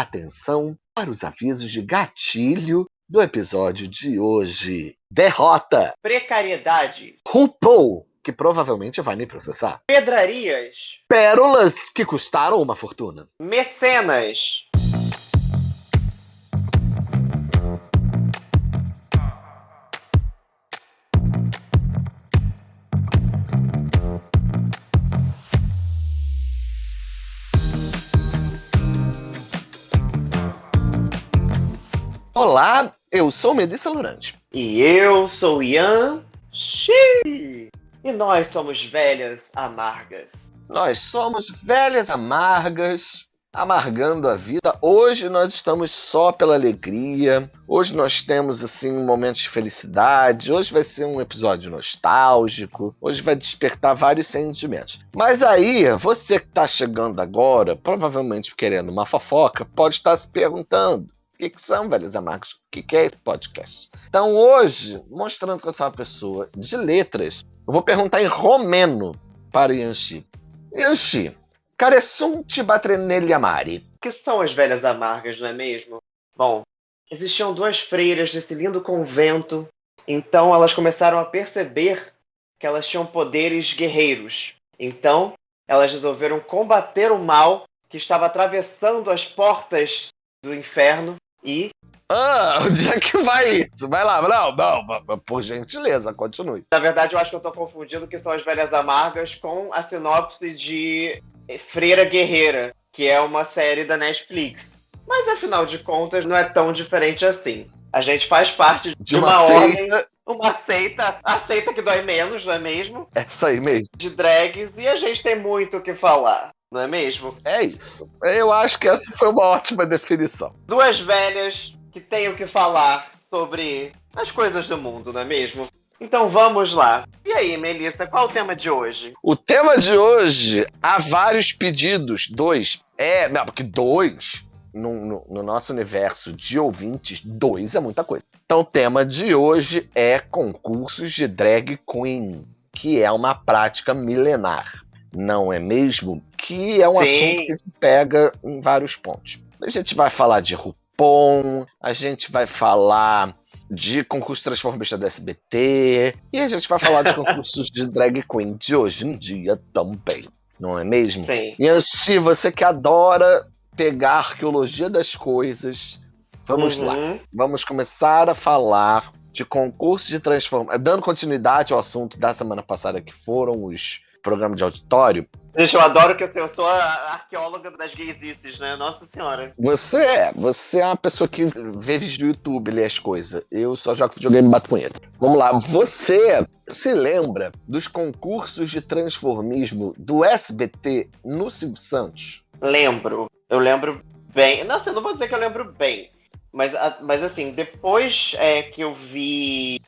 atenção para os avisos de gatilho do episódio de hoje. Derrota! Precariedade. RuPaul, que provavelmente vai me processar. Pedrarias. Pérolas que custaram uma fortuna. Mecenas. Olá, eu sou Melissa Lurante. E eu sou Ian Xi. E nós somos velhas amargas. Nós somos velhas amargas, amargando a vida. Hoje nós estamos só pela alegria. Hoje nós temos assim um momento de felicidade. Hoje vai ser um episódio nostálgico. Hoje vai despertar vários sentimentos. Mas aí, você que está chegando agora, provavelmente querendo uma fofoca, pode estar se perguntando: o que, que são velhas amargas? O que, que é esse podcast? Então hoje, mostrando que eu sou uma pessoa de letras, eu vou perguntar em romeno para Yanchi. Yanchi, care sunt batrenelli amari? Que são as velhas amargas, não é mesmo? Bom, existiam duas freiras desse lindo convento, então elas começaram a perceber que elas tinham poderes guerreiros. Então, elas resolveram combater o mal que estava atravessando as portas do inferno e. Ah, onde é que vai isso? Vai lá, não, não, por gentileza, continue. Na verdade, eu acho que eu tô confundindo que são as Velhas Amargas com a sinopse de Freira Guerreira, que é uma série da Netflix. Mas afinal de contas, não é tão diferente assim. A gente faz parte de, de uma, uma ordem, uma seita, a seita que dói menos, não é mesmo? Essa aí mesmo. De drags, e a gente tem muito o que falar não é mesmo? É isso. Eu acho que essa foi uma ótima definição. Duas velhas que têm o que falar sobre as coisas do mundo, não é mesmo? Então vamos lá. E aí, Melissa, qual o tema de hoje? O tema de hoje, há vários pedidos. Dois. É, não, porque dois, no, no, no nosso universo de ouvintes, dois é muita coisa. Então o tema de hoje é concursos de drag queen, que é uma prática milenar não é mesmo? Que é um Sim. assunto que pega em vários pontos. A gente vai falar de RuPon, a gente vai falar de concurso transformista da SBT, e a gente vai falar de concursos de drag queen de hoje em dia também, não é mesmo? Sim. E se você que adora pegar a arqueologia das coisas, vamos uhum. lá. Vamos começar a falar de concurso de transformação, dando continuidade ao assunto da semana passada, que foram os programa de auditório. Gente, eu adoro que assim, eu sou a arqueóloga das gaysices, né? Nossa senhora. Você é. Você é uma pessoa que vê vídeo do YouTube, lê as coisas. Eu só jogo videogame e bato punheta. Vamos lá. Você se lembra dos concursos de transformismo do SBT no Silvio Santos? Lembro. Eu lembro bem. Não, assim, não vou dizer que eu lembro bem. Mas, mas assim, depois é, que eu vi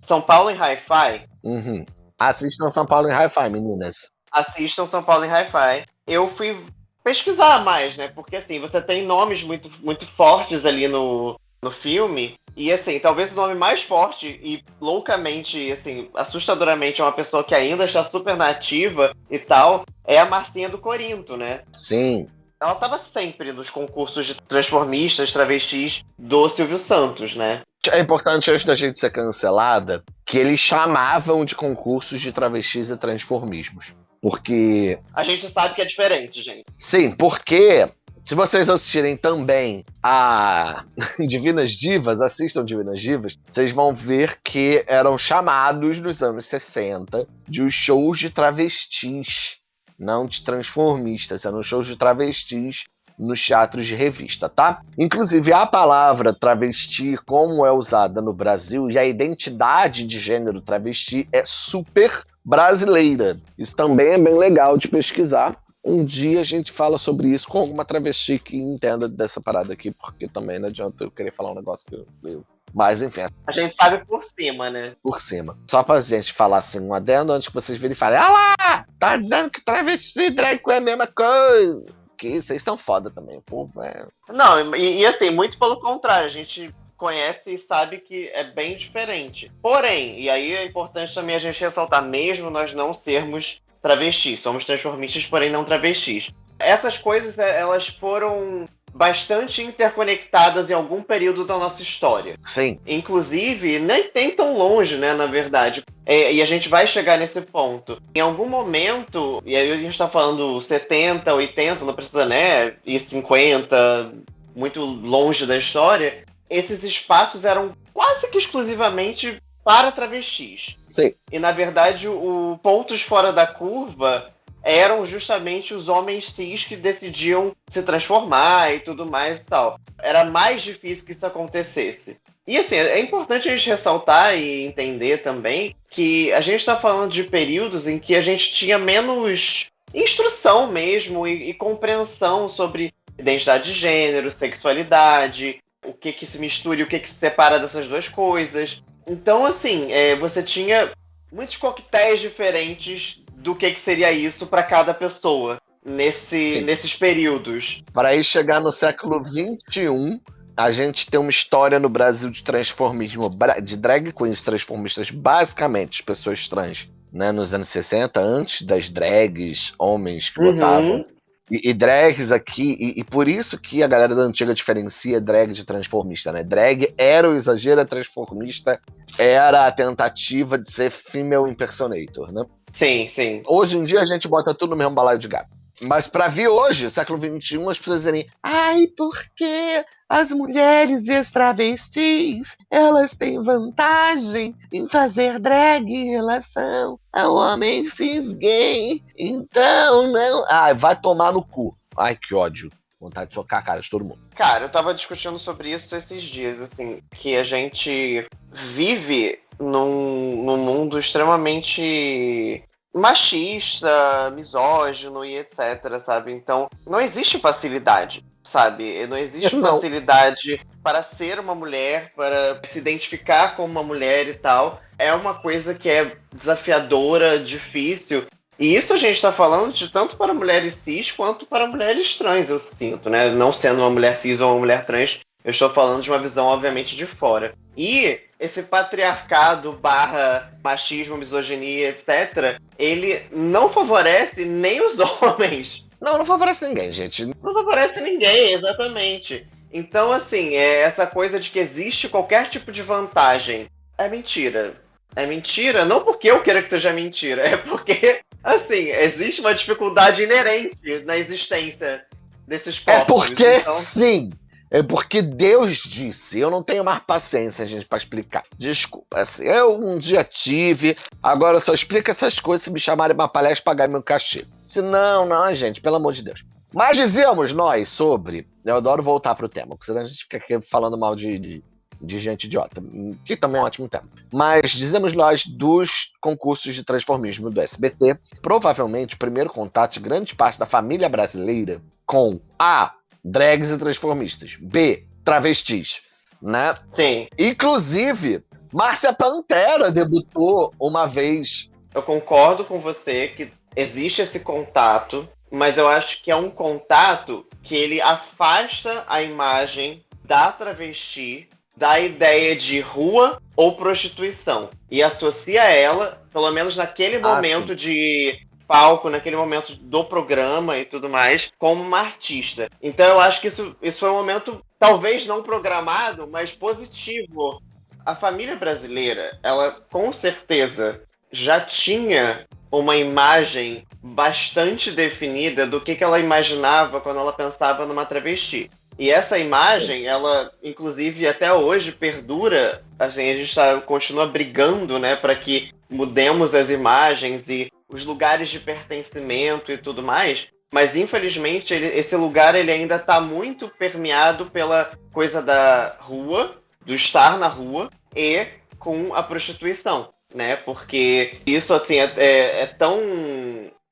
São Paulo em Hi-Fi, uhum. Assistam São Paulo em Hi-Fi, meninas. Assistam São Paulo em Hi-Fi. Eu fui pesquisar mais, né? Porque assim, você tem nomes muito, muito fortes ali no, no filme. E assim, talvez o nome mais forte e loucamente, assim, assustadoramente é uma pessoa que ainda está super nativa e tal, é a Marcinha do Corinto, né? Sim. Ela estava sempre nos concursos de transformistas, travestis do Silvio Santos, né? É importante, antes da gente ser cancelada, que eles chamavam de concursos de travestis e transformismos. Porque. A gente sabe que é diferente, gente. Sim, porque se vocês assistirem também a Divinas Divas, assistam Divinas Divas, vocês vão ver que eram chamados nos anos 60 de os shows de travestis, não de transformistas, eram shows de travestis nos teatros de revista, tá? Inclusive, a palavra travesti, como é usada no Brasil, e a identidade de gênero travesti é super brasileira. Isso também é bem legal de pesquisar. Um dia a gente fala sobre isso com alguma travesti que entenda dessa parada aqui, porque também não adianta eu querer falar um negócio que eu, eu mas enfim. A gente sabe por cima, né? Por cima. Só pra gente falar assim, um adendo antes que vocês virem e falem: Ah lá! Tá dizendo que travesti e drag é a mesma coisa que vocês são foda também, o povo é. Não, e, e, assim, muito pelo contrário, a gente conhece e sabe que é bem diferente. Porém, e aí é importante também a gente ressaltar, mesmo nós não sermos travestis, somos transformistas, porém não travestis. Essas coisas, é, elas foram bastante interconectadas em algum período da nossa história. Sim. Inclusive, nem tem tão longe, né, na verdade. É, e a gente vai chegar nesse ponto. Em algum momento, e aí a gente tá falando 70, 80, não precisa, né, e 50, muito longe da história, esses espaços eram quase que exclusivamente para travestis. Sim. E na verdade, o pontos fora da curva eram justamente os homens cis que decidiam se transformar e tudo mais e tal. Era mais difícil que isso acontecesse. E assim, é importante a gente ressaltar e entender também que a gente está falando de períodos em que a gente tinha menos instrução mesmo e, e compreensão sobre identidade de gênero, sexualidade, o que que se mistura e o que que se separa dessas duas coisas. Então, assim, é, você tinha muitos coquetéis diferentes do que, que seria isso para cada pessoa nesse, nesses períodos. Para aí chegar no século XXI, a gente tem uma história no Brasil de transformismo, de drag queens transformistas, basicamente pessoas trans, né? Nos anos 60, antes das drags, homens que Uhum. votavam. E, e drags aqui, e, e por isso que a galera da antiga diferencia drag de transformista, né? Drag era o exagero, a transformista era a tentativa de ser female impersonator, né? Sim, sim. Hoje em dia a gente bota tudo no mesmo balaio de gato. Mas pra vir hoje, século XXI, as pessoas dizerem Ai, porque as mulheres e as travestis, elas têm vantagem em fazer drag em relação ao homem cis gay. Então, não... Ai, vai tomar no cu. Ai, que ódio. Vontade de socar a cara de todo mundo. Cara, eu tava discutindo sobre isso esses dias, assim, que a gente vive num, num mundo extremamente machista, misógino e etc, sabe? Então, não existe facilidade, sabe? Não existe Não. facilidade para ser uma mulher, para se identificar como uma mulher e tal. É uma coisa que é desafiadora, difícil. E isso a gente tá falando de tanto para mulheres cis quanto para mulheres trans, eu sinto, né? Não sendo uma mulher cis ou uma mulher trans, eu estou falando de uma visão, obviamente, de fora. E esse patriarcado barra machismo, misoginia, etc., ele não favorece nem os homens. Não, não favorece ninguém, gente. Não favorece ninguém, exatamente. Então, assim, é essa coisa de que existe qualquer tipo de vantagem. É mentira. É mentira, não porque eu queira que seja mentira, é porque, assim, existe uma dificuldade inerente na existência desses corpos. É porque Então, sim. É porque Deus disse. Eu não tenho mais paciência, gente, pra explicar. Desculpa. Assim, eu um dia tive, agora eu só explico essas coisas se me chamarem uma palestra pagar meu cachê. Se não, não, gente, pelo amor de Deus. Mas dizíamos nós sobre. Eu adoro voltar pro tema, porque senão a gente fica aqui falando mal de, de, de gente idiota, que também é um ótimo tema. Mas dizemos nós dos concursos de transformismo do SBT, provavelmente o primeiro contato de grande parte da família brasileira com A. Drags e transformistas. B. Travestis. Né? sim, Inclusive, Márcia Pantera debutou uma vez. eu concordo com você que existe esse contato, mas eu acho que é um contato que ele afasta a imagem da travesti da ideia de rua ou prostituição e associa ela, pelo menos naquele Ah, momento de palco, naquele momento do programa e tudo mais, como uma artista. Então eu acho que isso, isso foi um momento talvez não programado, mas positivo. A família brasileira, ela com certeza já tinha uma imagem bastante definida do que, que ela imaginava quando ela pensava numa travesti. E essa imagem, ela, inclusive, até hoje perdura. Assim, a gente tá, continua brigando, né, para que mudemos as imagens e os lugares de pertencimento e tudo mais. Mas, infelizmente, ele- esse lugar ele ainda está muito permeado pela coisa da rua, do estar na rua e com a prostituição, né? Porque isso, assim, é, é- é tão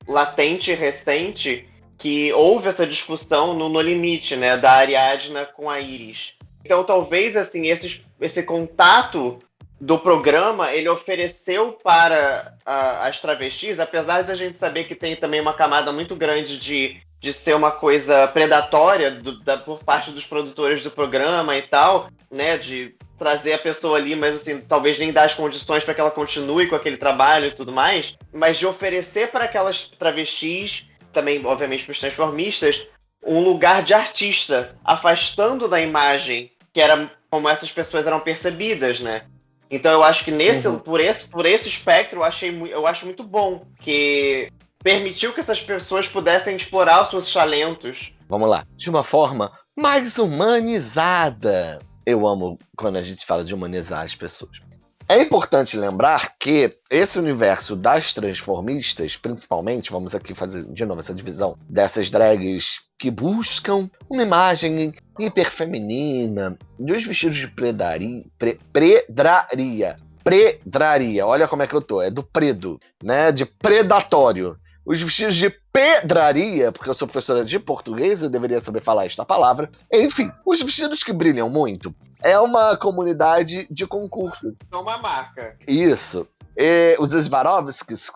latente e recente que houve essa discussão no No Limite, né? Da Ariadna com a Iris. Então, talvez, assim, esses, esse contato do programa, ele ofereceu para a- as travestis, apesar da gente saber que tem também uma camada muito grande de, de ser uma coisa predatória do- da- por parte dos produtores do programa e tal, né? De trazer a pessoa ali, mas assim, talvez nem dar as condições para que ela continue com aquele trabalho e tudo mais, mas de oferecer para aquelas travestis, também, obviamente, para os transformistas, um lugar de artista, afastando da imagem que era como essas pessoas eram percebidas, né? Então eu acho que nesse, uhum. por, esse, por esse espectro, eu, achei, eu acho muito bom que permitiu que essas pessoas pudessem explorar os seus talentos. Vamos lá. De uma forma mais humanizada. Eu amo quando a gente fala de humanizar as pessoas. É importante lembrar que esse universo das transformistas, principalmente, vamos aqui fazer de novo essa divisão dessas drags que buscam uma imagem hiperfeminina, dos vestidos de predaria, pre, predraria, predraria, olha como é que eu tô, é do predo, né, de predatório. Os vestidos de pedraria, porque eu sou professora de português, eu deveria saber falar esta palavra. Enfim, os vestidos que brilham muito. É uma comunidade de concurso. São uma marca. Isso. E os Svarovskis,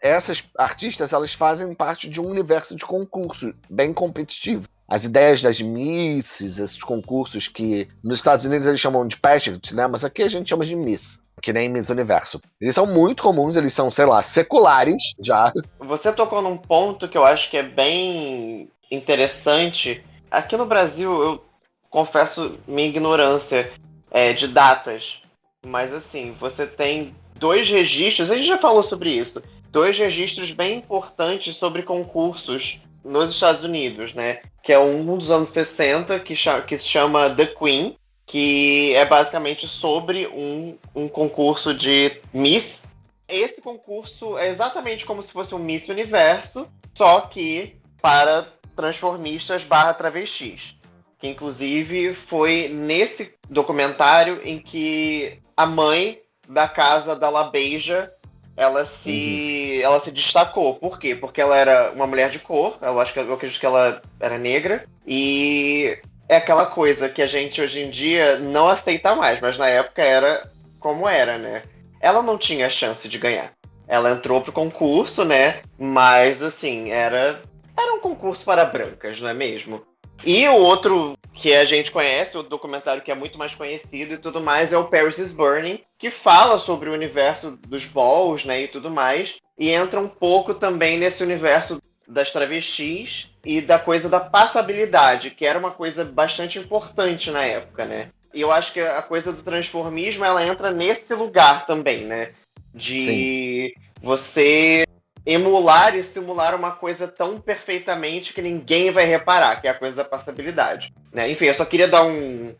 essas artistas, elas fazem parte de um universo de concurso bem competitivo. As ideias das misses, esses concursos que nos Estados Unidos eles chamam de pageant, né? Mas aqui a gente chama de miss que nem Miss Universo. Eles são muito comuns, eles são, sei lá, seculares já. Você tocou num ponto que eu acho que é bem interessante. Aqui no Brasil, eu confesso minha ignorância é, de datas. Mas assim, você tem dois registros, a gente já falou sobre isso, dois registros bem importantes sobre concursos nos Estados Unidos, né? Que é um dos anos 60, que, que se chama The Queen, que é basicamente sobre um, um concurso de Miss. Esse concurso é exatamente como se fosse um Miss Universo, só que para transformistas barra travestis. Que inclusive foi nesse documentário em que a mãe da casa da La Beija ela se uhum. ela se destacou. Por quê? Porque ela era uma mulher de cor, eu acho que eu acredito que ela era negra e é aquela coisa que a gente hoje em dia não aceita mais, mas na época era como era, né? Ela não tinha chance de ganhar. Ela entrou pro concurso, né? Mas assim, era era um concurso para brancas, não é mesmo? E o outro que a gente conhece, o documentário que é muito mais conhecido e tudo mais, é o Paris is Burning, que fala sobre o universo dos balls, né, e tudo mais, e entra um pouco também nesse universo das travestis e da coisa da passabilidade, que era uma coisa bastante importante na época, né? E eu acho que a coisa do transformismo ela entra nesse lugar também, né? De Sim. você emular e simular uma coisa tão perfeitamente que ninguém vai reparar, que é a coisa da passabilidade. Né? Enfim, eu só queria dar um,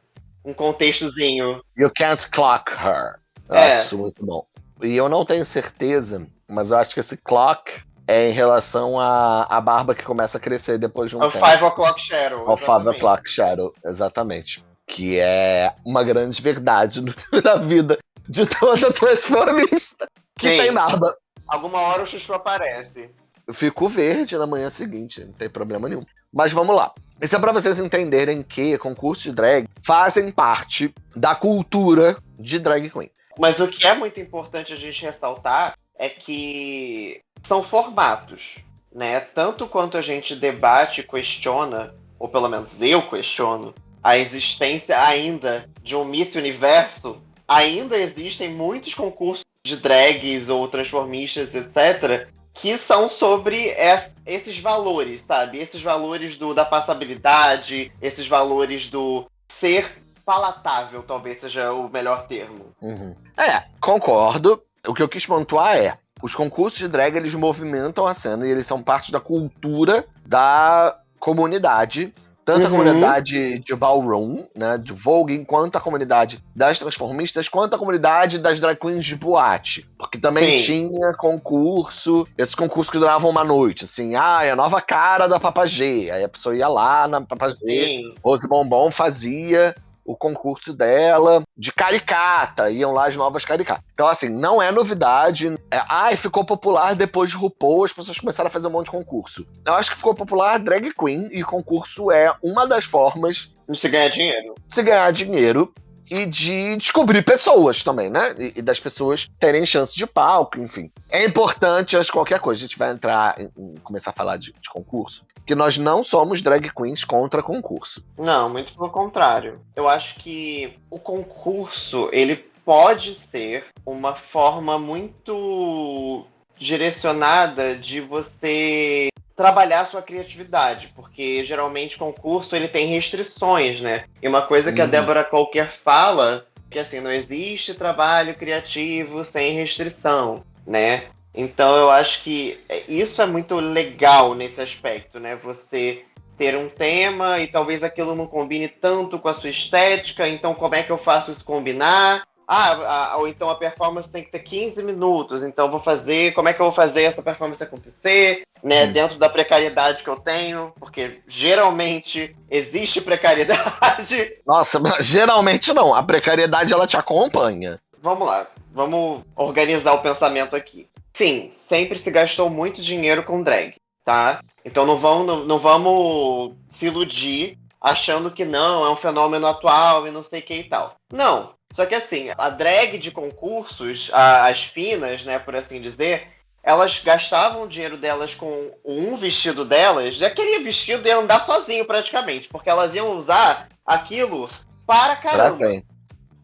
um contextozinho. You can't clock her. Eu é. acho muito bom. E eu não tenho certeza, mas eu acho que esse clock é em relação à, à barba que começa a crescer depois de um Ao tempo. Five O'Clock Shadow. Ao Five O'Clock Shadow, exatamente. Que é uma grande verdade na vida de toda transformista que Sim. tem barba. Alguma hora o chuchu aparece. Eu fico verde na manhã seguinte, não tem problema nenhum. Mas vamos lá. Isso é pra vocês entenderem que concursos de drag fazem parte da cultura de drag queen. Mas o que é muito importante a gente ressaltar é que são formatos, né? Tanto quanto a gente debate e questiona, ou pelo menos eu questiono, a existência ainda de um Miss Universo, ainda existem muitos concursos de drags ou transformistas, etc., que são sobre es, esses valores, sabe? Esses valores do, da passabilidade, esses valores do ser palatável, talvez seja o melhor termo. Uhum. É, concordo. O que eu quis pontuar é, os concursos de drag, eles movimentam a cena e eles são parte da cultura da comunidade tanto uhum. a comunidade de ballroom, né, de voguing, quanto a comunidade das transformistas, quanto a comunidade das drag queens de boate. Porque também Sim. tinha concurso, esses concursos que duravam uma noite, assim, ah, é a nova cara da Papagê. Aí a pessoa ia lá na Papagê, Rose Bombom fazia o concurso dela de caricata, iam lá as novas caricatas. Então, assim, não é novidade. É, ai, ficou popular depois de RuPaul, as pessoas começaram a fazer um monte de concurso. Eu acho que ficou popular drag queen, e concurso é uma das formas de se ganhar dinheiro. De se ganhar dinheiro e de descobrir pessoas também, né? E, e, das pessoas terem chance de palco, enfim. É importante, antes de qualquer coisa, a gente vai entrar em, em começar a falar de, de, concurso, que nós não somos drag queens contra concurso. Não, muito pelo contrário. Eu acho que o concurso, ele pode ser uma forma muito direcionada de você trabalhar sua criatividade, porque geralmente concurso ele tem restrições, né? E uma coisa que uhum. a Débora Qualquer fala que assim não existe trabalho criativo sem restrição, né? Então eu acho que isso é muito legal nesse aspecto, né? Você ter um tema e talvez aquilo não combine tanto com a sua estética, então como é que eu faço isso combinar? Ah, ou então a performance tem que ter 15 minutos, então vou fazer, como é que eu vou fazer essa performance acontecer, né, hum. dentro da precariedade que eu tenho, porque geralmente existe precariedade. Nossa, mas geralmente não, a precariedade ela te acompanha. Vamos lá, vamos organizar o pensamento aqui. Sim, sempre se gastou muito dinheiro com drag, tá? Então não vamos, não, não vamos se iludir achando que não, é um fenômeno atual e não sei o que e tal. Não. Só que assim, a drag de concursos, a, as finas, né, por assim dizer, elas gastavam o dinheiro delas com um vestido delas, já queria vestido e andar sozinho praticamente, porque elas iam usar aquilo para caramba. Pra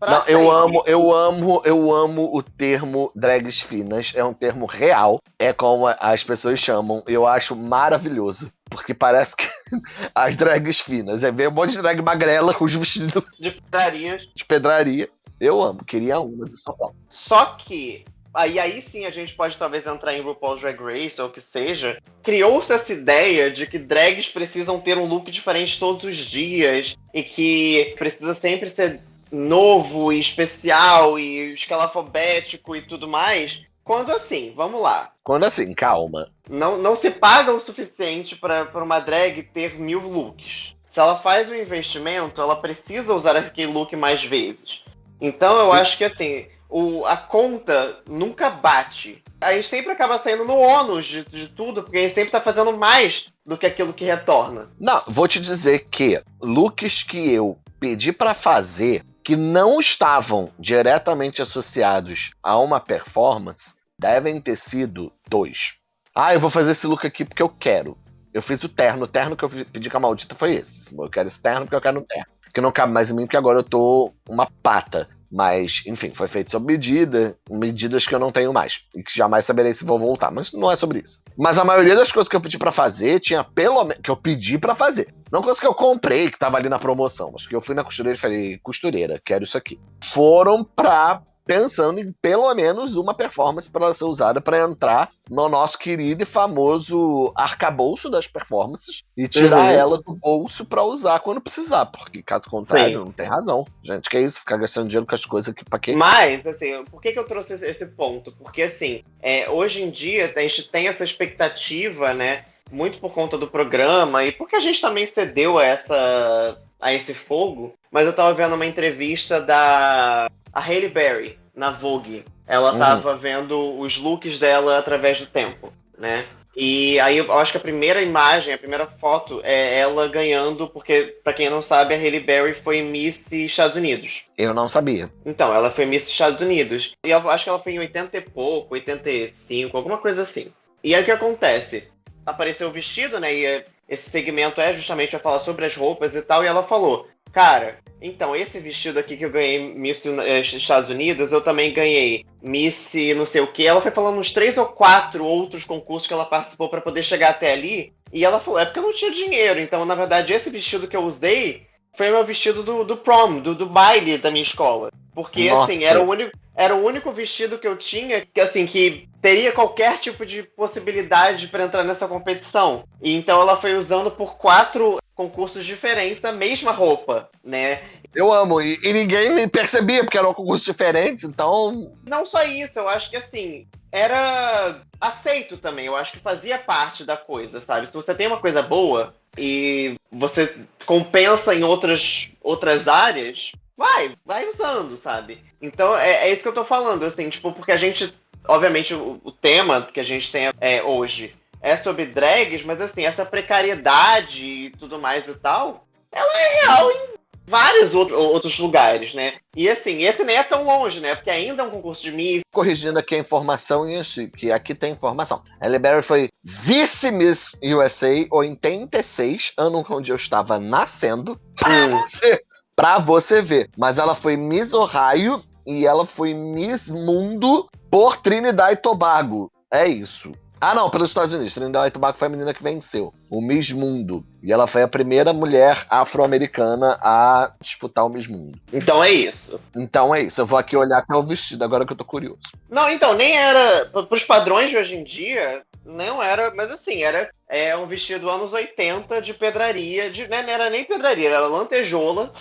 não, eu amo, eu amo, eu amo o termo drags finas. É um termo real. É como as pessoas chamam. Eu acho maravilhoso. Porque parece que as drags finas. É ver um monte de drag magrela com os vestidos de pedraria. De pedraria. Eu amo, queria uma de São Paulo. Só que aí, aí sim a gente pode talvez entrar em RuPaul's Drag Race ou o que seja. Criou-se essa ideia de que drags precisam ter um look diferente todos os dias e que precisa sempre ser novo e especial e escalafobético e tudo mais. Quando assim, vamos lá. Quando assim, calma. Não, não se paga o suficiente para uma drag ter mil looks. Se ela faz um investimento, ela precisa usar aquele look mais vezes. Então eu Sim. acho que assim, o, a conta nunca bate. A gente sempre acaba saindo no ônus de, de, tudo, porque a gente sempre tá fazendo mais do que aquilo que retorna. Não, vou te dizer que looks que eu pedi para fazer que não estavam diretamente associados a uma performance devem ter sido dois. Ah, eu vou fazer esse look aqui porque eu quero. Eu fiz o terno. O terno que eu pedi com a maldita foi esse. Eu quero esse terno porque eu quero um terno. Que não cabe mais em mim porque agora eu tô uma pata. Mas, enfim, foi feito sob medida, medidas que eu não tenho mais. E que jamais saberei se vou voltar. Mas não é sobre isso. Mas a maioria das coisas que eu pedi para fazer, tinha pelo menos. que eu pedi para fazer. Não coisa que eu comprei, que tava ali na promoção. Mas que eu fui na costureira e falei, costureira, quero isso aqui. Foram pra pensando em pelo menos uma performance para ser usada para entrar no nosso querido e famoso arcabouço das performances e tirar uhum. ela do bolso para usar quando precisar, porque caso contrário, Sim. não tem razão. Gente, que é isso? Ficar gastando dinheiro com as coisas aqui para quê? Mas, assim, por que, que eu trouxe esse ponto? Porque, assim, é, hoje em dia a gente tem essa expectativa, né? Muito por conta do programa e porque a gente também cedeu a essa a esse fogo, mas eu tava vendo uma entrevista da a Hailey Berry na Vogue. Ela uhum. tava vendo os looks dela através do tempo, né? E aí eu acho que a primeira imagem, a primeira foto é ela ganhando, porque, para quem não sabe, a Hailey Berry foi Miss Estados Unidos. Eu não sabia. Então, ela foi Miss Estados Unidos. E eu acho que ela foi em 80 e pouco, 85, alguma coisa assim. E aí o que acontece? Apareceu o vestido, né? E esse segmento é justamente para falar sobre as roupas e tal. E ela falou: Cara, então, esse vestido aqui que eu ganhei Miss eh, Estados Unidos, eu também ganhei Miss não sei o que. Ela foi falando uns três ou quatro outros concursos que ela participou para poder chegar até ali. E ela falou, é porque eu não tinha dinheiro. Então, na verdade, esse vestido que eu usei foi o meu vestido do, do prom, do, do baile da minha escola. Porque, Nossa. assim, era o, único, era o único vestido que eu tinha que, assim, que teria qualquer tipo de possibilidade para entrar nessa competição. E então ela foi usando por quatro concursos diferentes a mesma roupa, né? Eu amo, e, e ninguém me percebia porque eram concursos diferentes, então. Não só isso, eu acho que assim, era aceito também, eu acho que fazia parte da coisa, sabe? Se você tem uma coisa boa e você compensa em outras, outras áreas, vai, vai usando, sabe? Então é, é isso que eu tô falando, assim, tipo, porque a gente, obviamente, o, o tema que a gente tem é, hoje é sobre drags, mas assim, essa precariedade e tudo mais e tal, ela é real em vários outro, outros lugares, né? E assim, esse nem é tão longe, né? Porque ainda é um concurso de Miss. Corrigindo aqui a informação, que aqui tem informação. Ellie Berry foi vice-Miss USA 86, ano onde eu estava nascendo. Pra você, pra você ver. Mas ela foi Miss Ohio e ela foi Miss Mundo por Trinidad e Tobago. É isso. Ah, não, pelos Estados Unidos. Trinidad e Tobago foi a menina que venceu. O Miss Mundo. E ela foi a primeira mulher afro-americana a disputar o Miss Mundo. Então é isso. Então é isso. Eu vou aqui olhar até o vestido, agora que eu tô curioso. Não, então, nem era. Pros padrões de hoje em dia, não era. Mas assim, era é, um vestido anos 80 de pedraria. De, né, não era nem pedraria, era lantejola.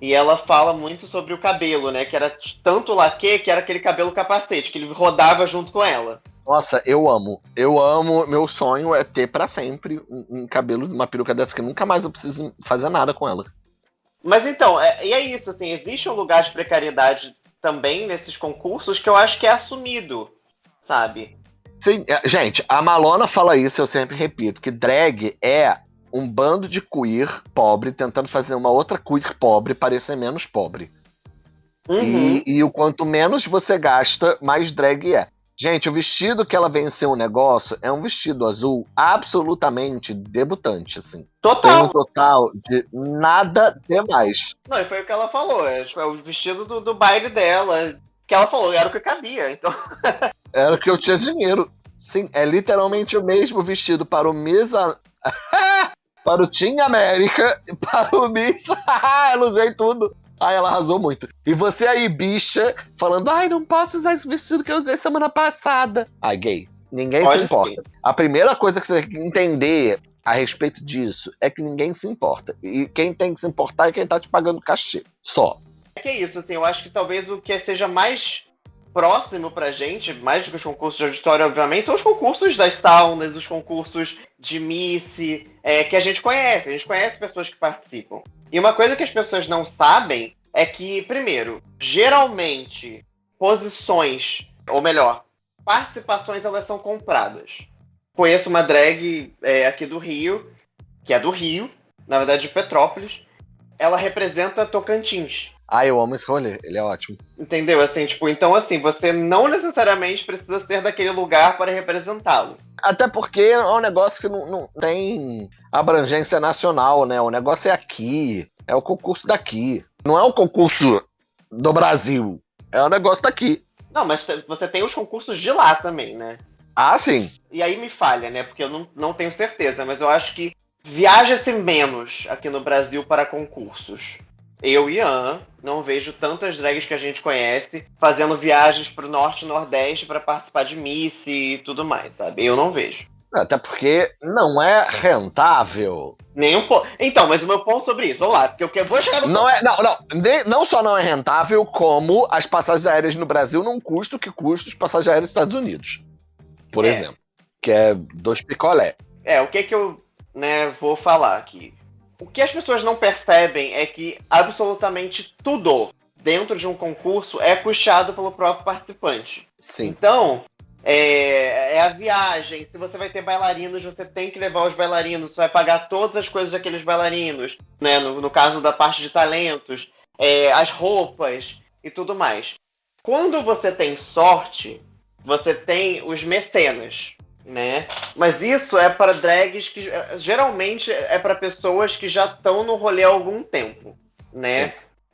E ela fala muito sobre o cabelo, né? Que era tanto laque que era aquele cabelo capacete, que ele rodava junto com ela. Nossa, eu amo. Eu amo. Meu sonho é ter para sempre um, um cabelo, uma peruca dessa que nunca mais eu preciso fazer nada com ela. Mas então, é, e é isso, assim, existe um lugar de precariedade também nesses concursos que eu acho que é assumido, sabe? Sim, é, gente, a Malona fala isso, eu sempre repito, que drag é um bando de queer pobre tentando fazer uma outra queer pobre parecer menos pobre. Uhum. E, e, o quanto menos você gasta, mais drag é. Gente, o vestido que ela venceu o negócio é um vestido azul absolutamente debutante, assim. Total. Tem um total de nada demais. Não, e foi o que ela falou. É, tipo, é o vestido do, do baile dela. Que ela falou, era o que cabia, então. era o que eu tinha dinheiro. Sim, é literalmente o mesmo vestido para o Misa. para o Team América e para o Miss. ela usei tudo. Ai, ela arrasou muito. E você aí, bicha, falando, ai, não posso usar esse vestido que eu usei semana passada. Ai, gay. Ninguém Pode se importa. Sim. A primeira coisa que você tem que entender a respeito disso é que ninguém se importa. E quem tem que se importar é quem tá te pagando cachê. Só. É que é isso, assim, eu acho que talvez o que seja mais próximo pra gente, mais do que os concursos de auditório, obviamente, são os concursos das saunas, os concursos de Miss, é, que a gente conhece. A gente conhece pessoas que participam. E uma coisa que as pessoas não sabem é que, primeiro, geralmente, posições, ou melhor, participações, elas são compradas. Conheço uma drag é, aqui do Rio, que é do Rio, na verdade de Petrópolis. Ela representa Tocantins. Ah, eu amo esse rolê, ele é ótimo. Entendeu? Assim, tipo, então assim, você não necessariamente precisa ser daquele lugar para representá-lo. Até porque é um negócio que não, não tem abrangência nacional, né? O negócio é aqui, é o concurso daqui. Não é o concurso do Brasil, é o negócio daqui. Não, mas você tem os concursos de lá também, né? Ah, sim. E aí me falha, né? Porque eu não, não tenho certeza, mas eu acho que viaja-se menos aqui no Brasil para concursos eu e Ian não vejo tantas drags que a gente conhece fazendo viagens pro norte e nordeste para participar de Miss e tudo mais, sabe? Eu não vejo. Até porque não é rentável. Nenhum ponto. Então, mas o meu ponto sobre isso, vamos lá, porque eu vou chegar no não ponto. É, não, não, não só não é rentável, como as passagens aéreas no Brasil não custam o que custam os passagens aéreas dos Estados Unidos. Por é. exemplo. Que é dois picolé. É, o que que eu né, vou falar aqui? O que as pessoas não percebem é que absolutamente tudo dentro de um concurso é puxado pelo próprio participante. Sim. Então, é, é, a viagem. Se você vai ter bailarinos, você tem que levar os bailarinos. Você vai pagar todas as coisas daqueles bailarinos. Né? No, no caso da parte de talentos, é, as roupas e tudo mais. Quando você tem sorte, você tem os mecenas né? Mas isso é para drags que geralmente é para pessoas que já estão no rolê há algum tempo, né? Sim.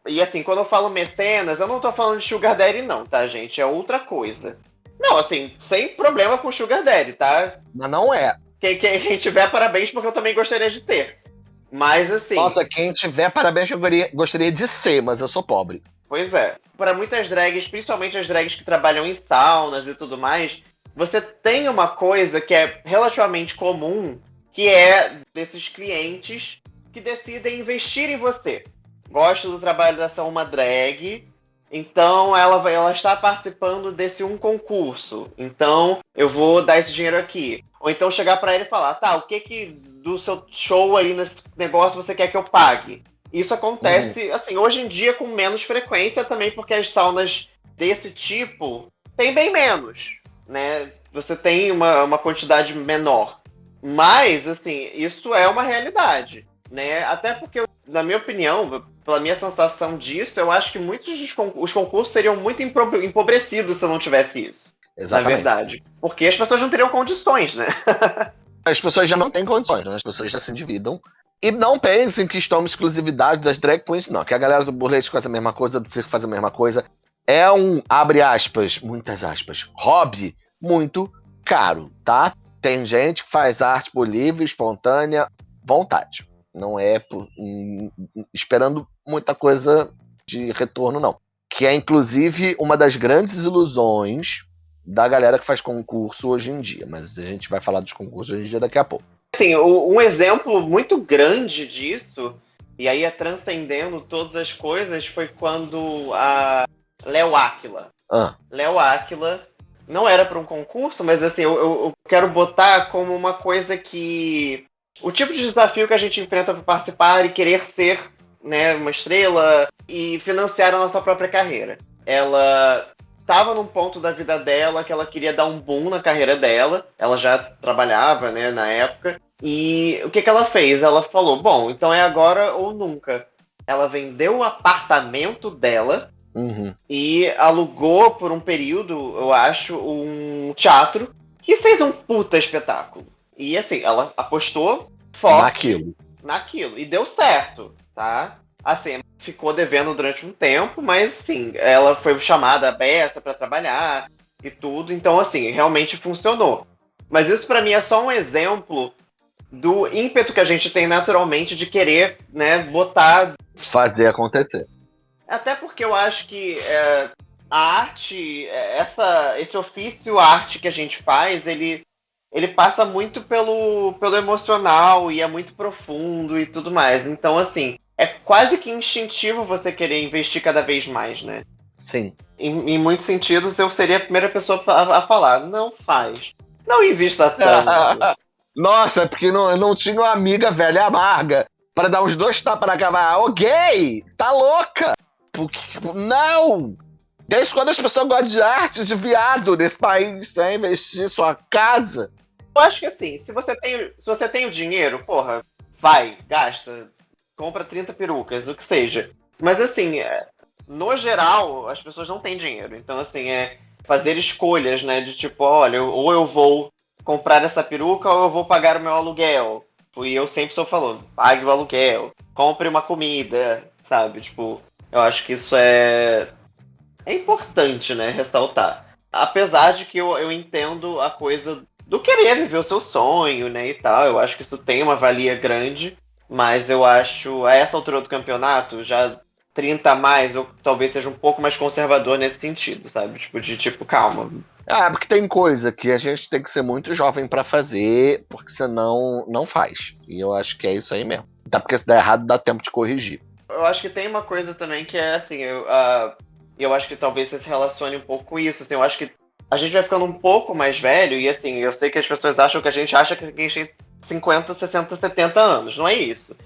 E assim, quando eu falo mecenas, eu não tô falando de Sugar Daddy, não, tá, gente? É outra coisa. Não, assim, sem problema com Sugar Daddy, tá? Mas não é. Quem, quem, quem tiver, parabéns, porque eu também gostaria de ter. Mas assim. Nossa, quem tiver, parabéns, eu gostaria de ser, mas eu sou pobre. Pois é. Para muitas drags, principalmente as drags que trabalham em saunas e tudo mais, você tem uma coisa que é relativamente comum, que é desses clientes que decidem investir em você. Gosto do trabalho dessa uma drag, então ela, vai, ela está participando desse um concurso. Então eu vou dar esse dinheiro aqui. Ou então chegar para ele e falar, tá, o que que do seu show aí nesse negócio você quer que eu pague? Isso acontece, uhum. assim, hoje em dia com menos frequência também, porque as saunas desse tipo tem bem menos né? Você tem uma, uma quantidade menor. Mas, assim, isso é uma realidade, né? Até porque, na minha opinião, pela minha sensação disso, eu acho que muitos dos concursos, os concursos seriam muito empobrecidos se eu não tivesse isso. Exatamente. Na verdade. Porque as pessoas não teriam condições, né? as pessoas já não têm condições, né? As pessoas já se endividam. E não pensem que estão uma exclusividade das drag queens, não. Que a galera do burlesque faz a mesma coisa, do circo faz a mesma coisa é um, abre aspas, muitas aspas, hobby muito caro, tá? Tem gente que faz arte por livre, espontânea vontade. Não é por, hum, esperando muita coisa de retorno, não. Que é, inclusive, uma das grandes ilusões da galera que faz concurso hoje em dia. Mas a gente vai falar dos concursos hoje em dia daqui a pouco. Sim, um exemplo muito grande disso, e aí é transcendendo todas as coisas, foi quando a Léo Áquila. Ah. Léo Áquila não era para um concurso, mas assim, eu, eu, quero botar como uma coisa que. O tipo de desafio que a gente enfrenta para participar e querer ser né, uma estrela e financiar a nossa própria carreira. Ela estava num ponto da vida dela que ela queria dar um boom na carreira dela. Ela já trabalhava, né, na época. E o que, que ela fez? Ela falou: bom, então é agora ou nunca. Ela vendeu o apartamento dela uhum. e alugou por um período, eu acho, um teatro e fez um puta espetáculo. E assim, ela apostou forte naquilo. naquilo. E deu certo, tá? Assim, ficou devendo durante um tempo, mas assim, ela foi chamada a beça para trabalhar e tudo. Então, assim, realmente funcionou. Mas isso para mim é só um exemplo do ímpeto que a gente tem naturalmente de querer, né, botar. Fazer acontecer. Até porque eu acho que é, a arte, é, essa, esse ofício arte que a gente faz, ele, ele passa muito pelo, pelo emocional e é muito profundo e tudo mais. Então, assim, é quase que instintivo você querer investir cada vez mais, né? Sim. Em, em muitos sentidos, eu seria a primeira pessoa a, a falar: não faz. Não invista tanto. Nossa, é porque não, não tinha uma amiga velha amarga para dar uns dois tapas na cavalo. Ô, gay! Tá louca! Porque, não! Desde quando as pessoas gostam de arte de viado nesse país, sem investir sua casa? Eu acho que assim, se você tem, se você tem o dinheiro, porra, vai, gasta, compra 30 perucas, o que seja. Mas assim, é, no geral, as pessoas não têm dinheiro. Então, assim, é fazer escolhas, né? De tipo, olha, ou eu vou comprar essa peruca ou eu vou pagar o meu aluguel. E eu sempre sou falando, pague o aluguel, compre uma comida, sabe? Tipo, eu acho que isso é. É importante, né? Ressaltar. Apesar de que eu, eu entendo a coisa do querer viver o seu sonho, né? E tal. Eu acho que isso tem uma valia grande. Mas eu acho, a essa altura do campeonato, já 30 a mais, eu talvez seja um pouco mais conservador nesse sentido, sabe? Tipo, de tipo, calma, ah, porque tem coisa que a gente tem que ser muito jovem para fazer, porque senão não faz. E eu acho que é isso aí mesmo. Até porque se der errado, dá tempo de corrigir. Eu acho que tem uma coisa também que é assim, eu, uh, eu acho que talvez você se relacione um pouco com isso. Assim, eu acho que a gente vai ficando um pouco mais velho, e assim, eu sei que as pessoas acham que a gente acha que a gente tem 50, 60, 70 anos. Não é isso.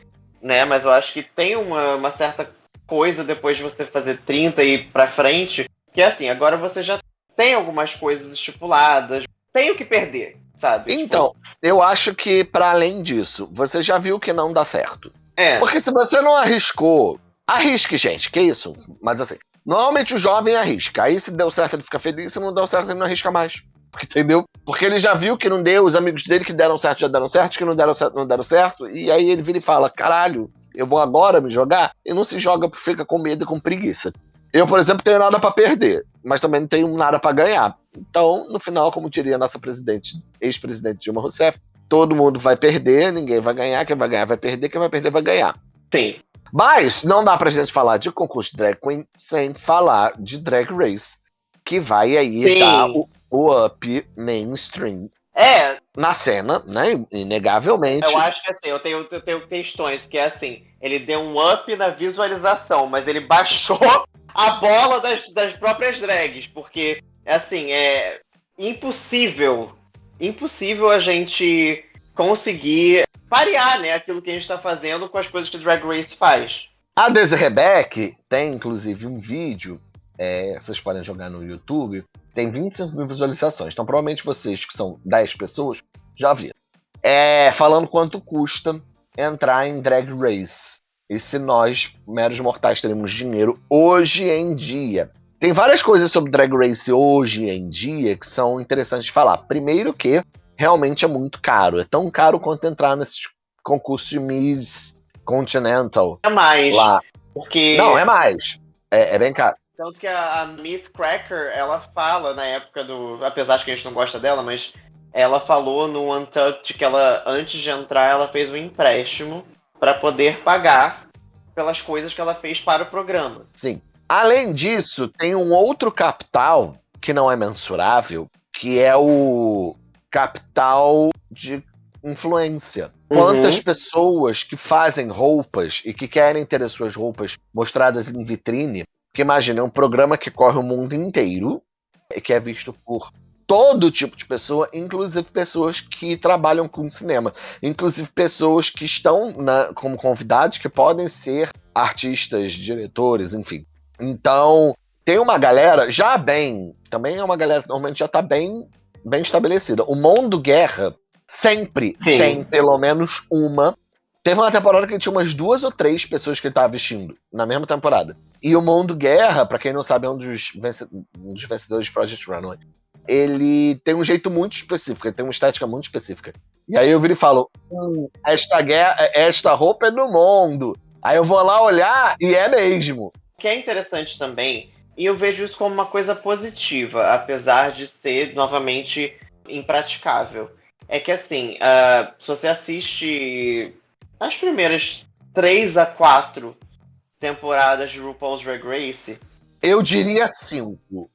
Né? Mas eu acho que tem uma, uma certa coisa depois de você fazer 30 e pra frente, que é assim, agora você já tem algumas coisas estipuladas, tem o que perder, sabe? Tipo, então, tipo... eu acho que para além disso, você já viu que não dá certo. É. Porque se você não arriscou, arrisque, gente, que isso? Mas assim, normalmente o jovem arrisca. Aí se deu certo ele fica feliz, se não deu certo ele não arrisca mais. Entendeu? Porque ele já viu que não deu, os amigos dele que deram certo já deram certo, que não deram certo não deram certo, e aí ele vira e fala: caralho, eu vou agora me jogar? E não se joga porque fica com medo e com preguiça. Eu, por exemplo, tenho nada para perder, mas também não tenho nada para ganhar. Então, no final, como diria a nossa presidente, ex-presidente Dilma Rousseff, todo mundo vai perder, ninguém vai ganhar, quem vai ganhar vai perder, quem vai perder vai ganhar. Sim. Mas não dá pra gente falar de concurso de drag queen sem falar de drag race, que vai aí Sim. dar o, o up mainstream é. Na cena, né? Inegavelmente. Eu acho que assim, eu tenho, eu tenho questões que é assim, ele deu um up na visualização, mas ele baixou a bola das, das próprias drags, porque, assim, é impossível, impossível a gente conseguir parear, né, aquilo que a gente está fazendo com as coisas que o Drag Race faz. A Desiree Beck tem, inclusive, um vídeo, é, vocês podem jogar no YouTube, tem 25 mil visualizações, então provavelmente vocês, que são 10 pessoas, já viram. É, falando quanto custa entrar em Drag Race. E se nós, meros mortais, teremos dinheiro hoje em dia? Tem várias coisas sobre Drag Race hoje em dia que são interessantes de falar. Primeiro que realmente é muito caro. É tão caro quanto entrar nesses concursos de Miss Continental. É mais. Lá. Porque. Não, é mais. É, é bem caro. Tanto que a, a, Miss Cracker, ela fala na época do. Apesar de que a gente não gosta dela, mas ela falou no Untucked que ela, antes de entrar, ela fez um empréstimo para poder pagar pelas coisas que ela fez para o programa. Sim. Além disso, tem um outro capital que não é mensurável, que é o capital de influência. Quantas uhum. pessoas que fazem roupas e que querem ter as suas roupas mostradas em vitrine, porque imagina, é um programa que corre o mundo inteiro e que é visto por todo tipo de pessoa, inclusive pessoas que trabalham com cinema, inclusive pessoas que estão na, como convidados que podem ser artistas, diretores, enfim. Então, tem uma galera já bem, também é uma galera que normalmente já tá bem, bem estabelecida. O Mundo Guerra sempre Sim. tem pelo menos uma. Teve uma temporada que tinha umas duas ou três pessoas que ele tava vestindo na mesma temporada. E o Mundo Guerra, para quem não sabe, é um dos, um dos vencedores de Project Runway ele tem um jeito muito específico, ele tem uma estética muito específica. E aí eu viro e falo: hum, esta, guerra, esta roupa é do mundo. Aí eu vou lá olhar e é mesmo. O que é interessante também, e eu vejo isso como uma coisa positiva, apesar de ser, novamente, impraticável. É que assim, uh, se você assiste as primeiras três a quatro temporadas de RuPaul's Drag Race. Eu diria cinco.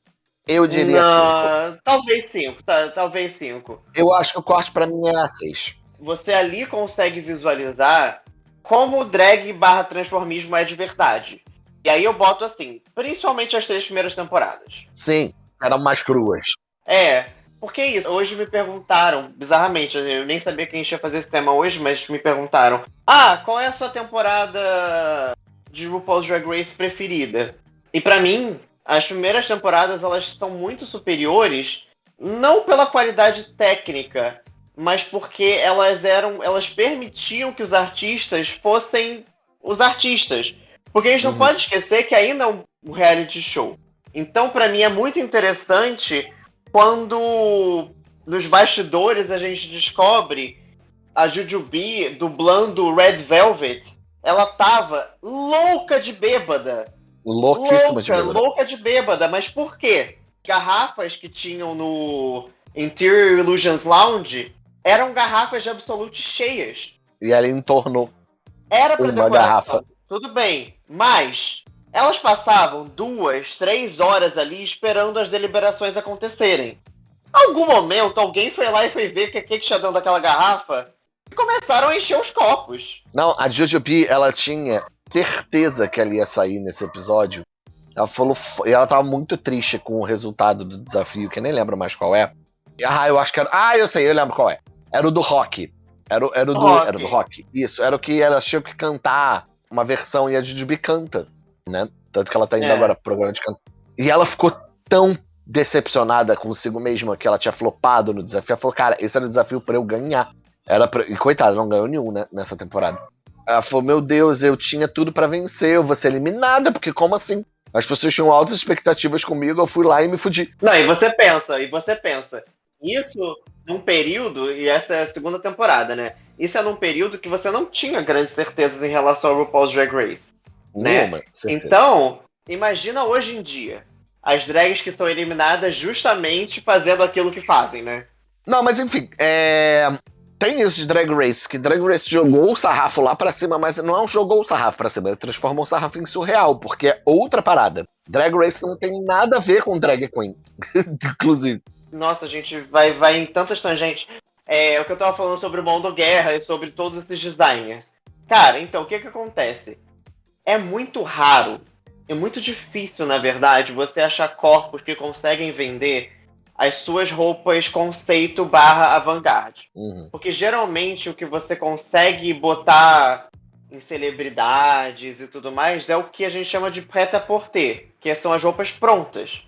Eu diria Não, cinco. Talvez cinco, tá, talvez cinco. Eu acho que o corte para mim era seis. Você ali consegue visualizar como o drag barra transformismo é de verdade. E aí eu boto assim, principalmente as três primeiras temporadas. Sim, eram mais cruas. É, porque é isso. Hoje me perguntaram, bizarramente, eu nem sabia que a gente ia fazer esse tema hoje, mas me perguntaram: Ah, qual é a sua temporada de RuPaul's Drag Race preferida? E para mim, as primeiras temporadas elas são muito superiores, não pela qualidade técnica, mas porque elas eram, elas permitiam que os artistas fossem os artistas. Porque a gente não uhum. pode esquecer que ainda é um reality show. Então, para mim é muito interessante quando nos bastidores a gente descobre a Jujubee dublando Red Velvet, ela tava louca de bêbada Louquíssima louca, de bêbada. Louca de bêbada, mas por quê? Garrafas que tinham no Interior Illusions Lounge eram garrafas de Absolute cheias. E ela entornou. Era pra uma decoração. Garrafa. Tudo bem, mas elas passavam duas, três horas ali esperando as deliberações acontecerem. Algum momento, alguém foi lá e foi ver o que, que tinha dentro daquela garrafa e começaram a encher os copos. Não, a Jujubee, ela tinha certeza que ela ia sair nesse episódio. Ela falou. E ela tava muito triste com o resultado do desafio, que eu nem lembro mais qual é. Ah, eu acho que era. Ah, eu sei, eu lembro qual é. Era o do rock. Era, era, o do, rock. era do rock. Isso, era o que ela tinha que cantar uma versão e a Jujubi canta, né? Tanto que ela tá indo é. agora pro programa de canto. E ela ficou tão decepcionada consigo mesma que ela tinha flopado no desafio. Ela falou, cara, esse era o desafio para eu ganhar. Era pra... E coitada, não ganhou nenhum, né, nessa temporada. Ela falou: Meu Deus, eu tinha tudo para vencer, eu vou ser eliminada, porque como assim? As pessoas tinham altas expectativas comigo, eu fui lá e me fudi. Não, e você pensa, e você pensa, isso num período, e essa é a segunda temporada, né? Isso é num período que você não tinha grandes certezas em relação ao RuPaul's Drag Race. Né? então, imagina hoje em dia as drags que são eliminadas justamente fazendo aquilo que fazem, né? Não, mas enfim, é tem isso de Drag Race, que Drag Race jogou o sarrafo lá pra cima, mas não é jogou o sarrafo pra cima, ele transformou o sarrafo em surreal, porque é outra parada. Drag Race não tem nada a ver com Drag Queen, inclusive. Nossa, a gente vai, vai em tantas tangentes. É o que eu tava falando sobre o Mundo Guerra e sobre todos esses designers. Cara, então, o que que acontece? É muito raro, é muito difícil, na verdade, você achar corpos que conseguem vender as suas roupas conceito barra avant-garde. Uhum. Porque geralmente o que você consegue botar em celebridades e tudo mais é o que a gente chama de prêt-à-porter, que são as roupas prontas,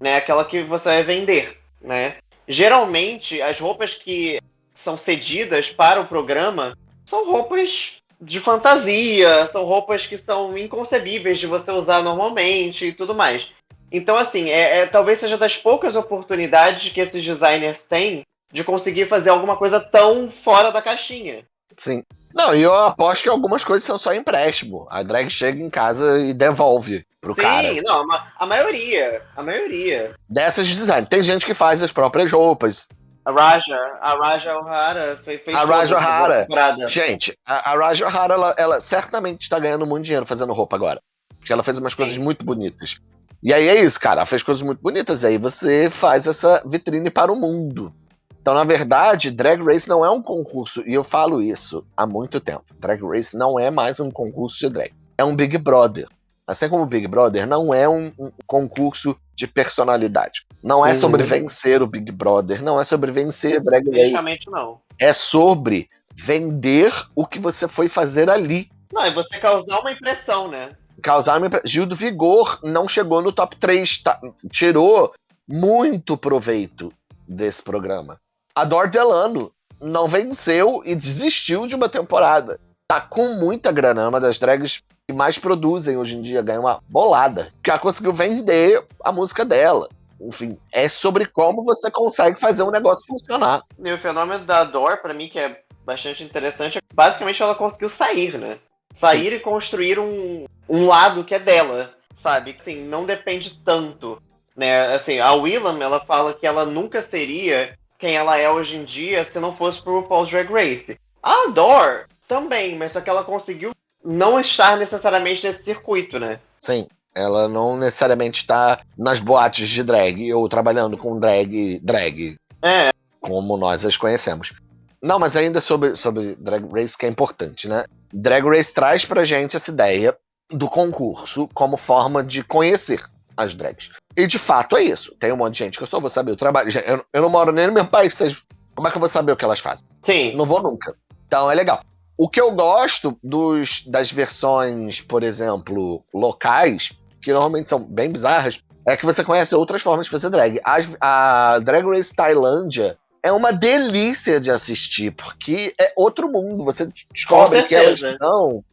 né? Aquela que você vai vender, né? Geralmente as roupas que são cedidas para o programa são roupas de fantasia, são roupas que são inconcebíveis de você usar normalmente e tudo mais. Então, assim, é, é, talvez seja das poucas oportunidades que esses designers têm de conseguir fazer alguma coisa tão fora da caixinha. Sim. Não, e eu aposto que algumas coisas são só empréstimo. A drag chega em casa e devolve. Pro Sim, cara. não, a, maioria. A maioria. Dessas de design. Tem gente que faz as próprias roupas. A Raja, a Raja O'Hara fe- fez A Raja O'Hara. temporada. Gente, a, a Raja O'Hara, ela, ela certamente está ganhando muito dinheiro fazendo roupa agora. Porque ela fez umas coisas Sim. muito bonitas. E aí é isso, cara. Ela fez coisas muito bonitas. E aí você faz essa vitrine para o mundo. Então, na verdade, Drag Race não é um concurso. E eu falo isso há muito tempo. Drag Race não é mais um concurso de drag. É um Big Brother. Assim como o Big Brother não é um, um concurso de personalidade. Não é Uhum. sobre vencer o Big Brother. Não é sobre vencer Drag Race não. é sobre vender o que você foi fazer ali. Não, e você causar uma impressão, né? Causar uma impre- Gil do Vigor não chegou no top 3, tá? tirou muito proveito desse programa. A Dor Delano não venceu e desistiu de uma temporada. Tá com muita grana, é uma das drags que mais produzem hoje em dia, ganha uma bolada. Que ela conseguiu vender a música dela. Enfim, é sobre como você consegue fazer um negócio funcionar. E o fenômeno da Dor, pra mim, que é bastante interessante, é basicamente ela conseguiu sair, né? Sair e construir um, um lado que é dela, sabe? Assim, não depende tanto, né? Assim, a Willam, ela fala que ela nunca seria quem ela é hoje em dia se não fosse pro RuPaul's Drag Race. A Dor também, mas só que ela conseguiu não estar necessariamente nesse circuito, né? Sim. Ela não necessariamente está nas boates de drag ou trabalhando com drag, drag, É, como nós as conhecemos. Não, mas ainda sobre, sobre Drag Race, que é importante, né? Drag Race traz pra gente essa ideia do concurso como forma de conhecer as drags. E de fato é isso. Tem um monte de gente que eu só vou saber o trabalho. Eu, eu não moro nem no meu país, vocês, como é que eu vou saber o que elas fazem? sim. Não vou nunca. Então é legal. O que eu gosto dos, das versões, por exemplo, locais, que normalmente são bem bizarras, é que você conhece outras formas de fazer drag. As- a Drag Race Tailândia é uma delícia de assistir, porque é outro mundo. Você descobre que elas dão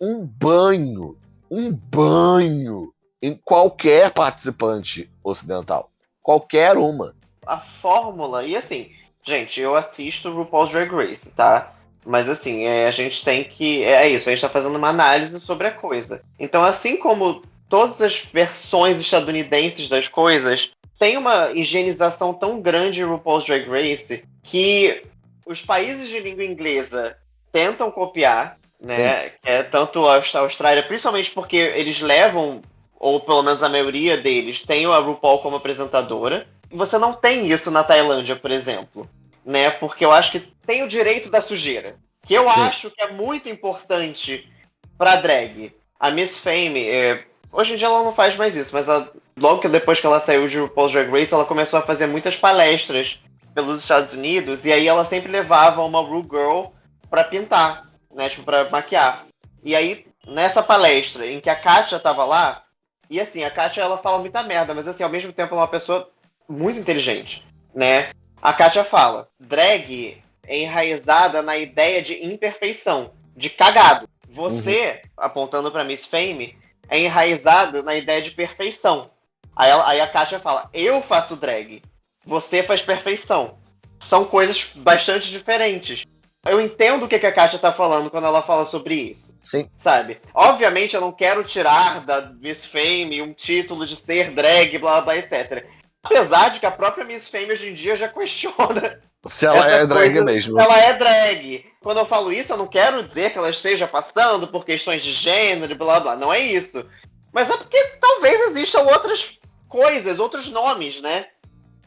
um banho, um banho em qualquer participante ocidental. Qualquer uma. a fórmula. E assim, gente, eu assisto o RuPaul's Drag Race, tá? Mas assim, é, a gente tem que. É isso, a gente tá fazendo uma análise sobre a coisa. Então, assim como todas as versões estadunidenses das coisas, tem uma higienização tão grande em RuPaul's Drag Race que os países de língua inglesa tentam copiar, né? É, tanto a Austrália, principalmente porque eles levam, ou pelo menos a maioria deles, tem a RuPaul como apresentadora. Você não tem isso na Tailândia, por exemplo, né? Porque eu acho que tem o direito da sujeira, que eu Sim. acho que é muito importante pra drag. A Miss Fame, é, hoje em dia ela não faz mais isso, mas a- logo que depois que ela saiu de RuPaul's Drag Race, ela começou a fazer muitas palestras pelos Estados Unidos e aí ela sempre levava uma Ru Girl pra pintar, né? Tipo, pra maquiar. E aí, nessa palestra em que a Katia tava lá, e assim, a Katia ela fala muita merda, mas assim, ao mesmo tempo ela é uma pessoa muito inteligente, né? A Katia fala: drag é enraizada na ideia de imperfeição, de cagado. Você, apontando pra Miss Fame, é enraizado na ideia de perfeição. Aí, ela- aí a Katia fala: eu faço drag, você faz perfeição. São coisas bastante diferentes. Eu entendo o que que a Katia tá falando quando ela fala sobre isso Sim. sabe? Obviamente eu não quero tirar da Miss Fame um título de ser drag, blá blá, etc. Apesar de que a própria Miss Fame hoje em dia já questiona Se ela Essa é drag coisa- mesmo. ela é drag. Quando eu falo isso, eu não quero dizer que ela esteja passando por questões de gênero e blá blá. Não é isso. Mas é porque talvez existam outras coisas, outros nomes, né?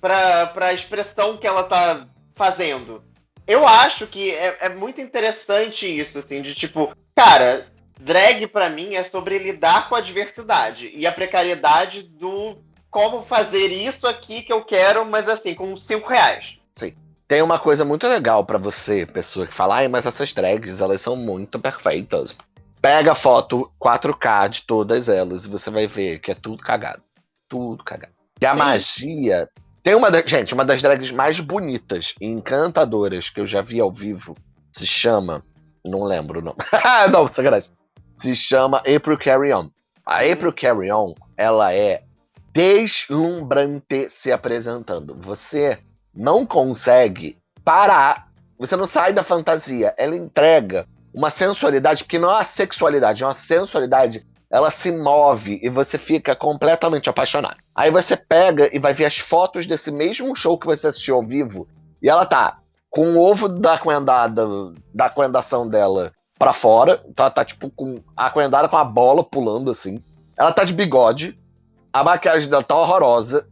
Pra, pra expressão que ela tá fazendo. Eu acho que é, é muito interessante isso, assim, de tipo, cara, drag pra mim é sobre lidar com a diversidade e a precariedade do como fazer isso aqui que eu quero, mas assim, com cinco reais. Tem uma coisa muito legal pra você, pessoa que fala, ai, mas essas drags, elas são muito perfeitas. Pega a foto 4K de todas elas e você vai ver que é tudo cagado. Tudo cagado. E a Sim. magia. Tem uma. da- Gente, uma das drags mais bonitas e encantadoras que eu já vi ao vivo se chama. Não lembro o nome. não, sacanagem. Se chama April Carry On. A Hum. April Carry On, ela é deslumbrante se apresentando. Você não consegue parar. Você não sai da fantasia. Ela entrega uma sensualidade, porque não é uma sexualidade, é uma sensualidade ela se move e você fica completamente apaixonado. Aí você pega e vai ver as fotos desse mesmo show que você assistiu ao vivo, e ela tá com o ovo da coendada, da coendação dela pra fora, então ela tá tipo com a coendada com a bola pulando assim. Ela tá de bigode, a maquiagem dela tá horrorosa,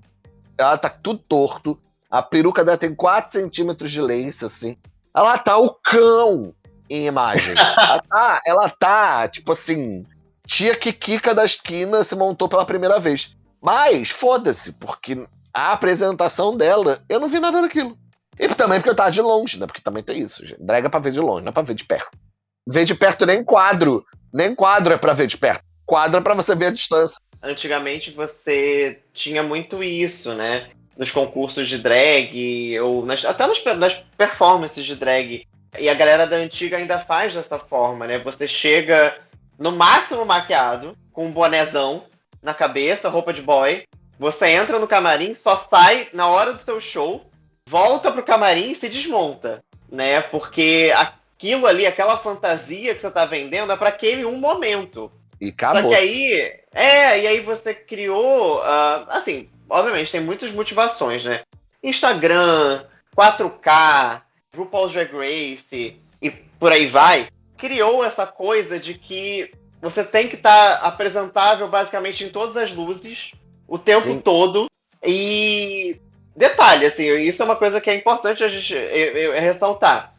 ela tá tudo torto, a peruca dela tem 4 centímetros de lace, assim. Ela tá o cão em imagem. ela, tá, ela tá, tipo assim, tia Kikika da esquina se montou pela primeira vez. Mas, foda-se, porque a apresentação dela, eu não vi nada daquilo. E também porque eu tava de longe, né? Porque também tem isso, gente. Drag é pra ver de longe, não é pra ver de perto. Ver de perto nem quadro. Nem quadro é pra ver de perto. Quadro é pra você ver a distância. Antigamente você tinha muito isso, né? Nos concursos de drag, ou nas, até nas, nas performances de drag. E a galera da antiga ainda faz dessa forma, né? Você chega no máximo maquiado, com um bonézão na cabeça, roupa de boy. Você entra no camarim, só sai na hora do seu show, volta pro camarim e se desmonta, né? Porque aquilo ali, aquela fantasia que você tá vendendo é para aquele um momento. E acabou. Só que aí, é, e aí você criou, uh, assim, obviamente tem muitas motivações, né? Instagram, 4K, RuPaul's Drag Race e por aí vai, criou essa coisa de que você tem que estar tá apresentável basicamente em todas as luzes o tempo Sim. todo e detalhe, assim, isso é uma coisa que é importante a gente eu, eu, ressaltar.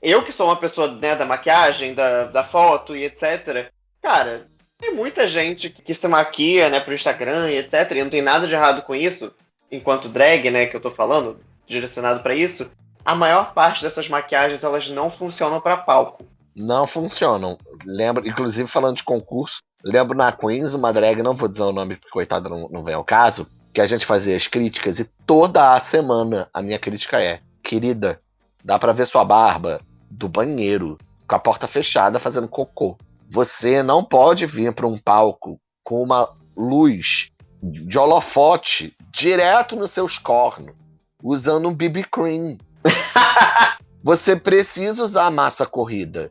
Eu que sou uma pessoa né, da maquiagem, da, da foto e etc. Cara, tem muita gente que se maquia, né, pro Instagram e etc. E não tem nada de errado com isso, enquanto drag, né, que eu tô falando, direcionado para isso. A maior parte dessas maquiagens elas não funcionam para palco. Não funcionam. Lembro, inclusive falando de concurso, lembro na Queens, uma drag, não vou dizer o nome porque coitado não, não vem ao caso, que a gente fazia as críticas e toda a semana a minha crítica é: querida, dá para ver sua barba do banheiro, com a porta fechada, fazendo cocô. Você não pode vir para um palco com uma luz de holofote direto nos seus cornos, usando um BB cream. Você precisa usar massa corrida.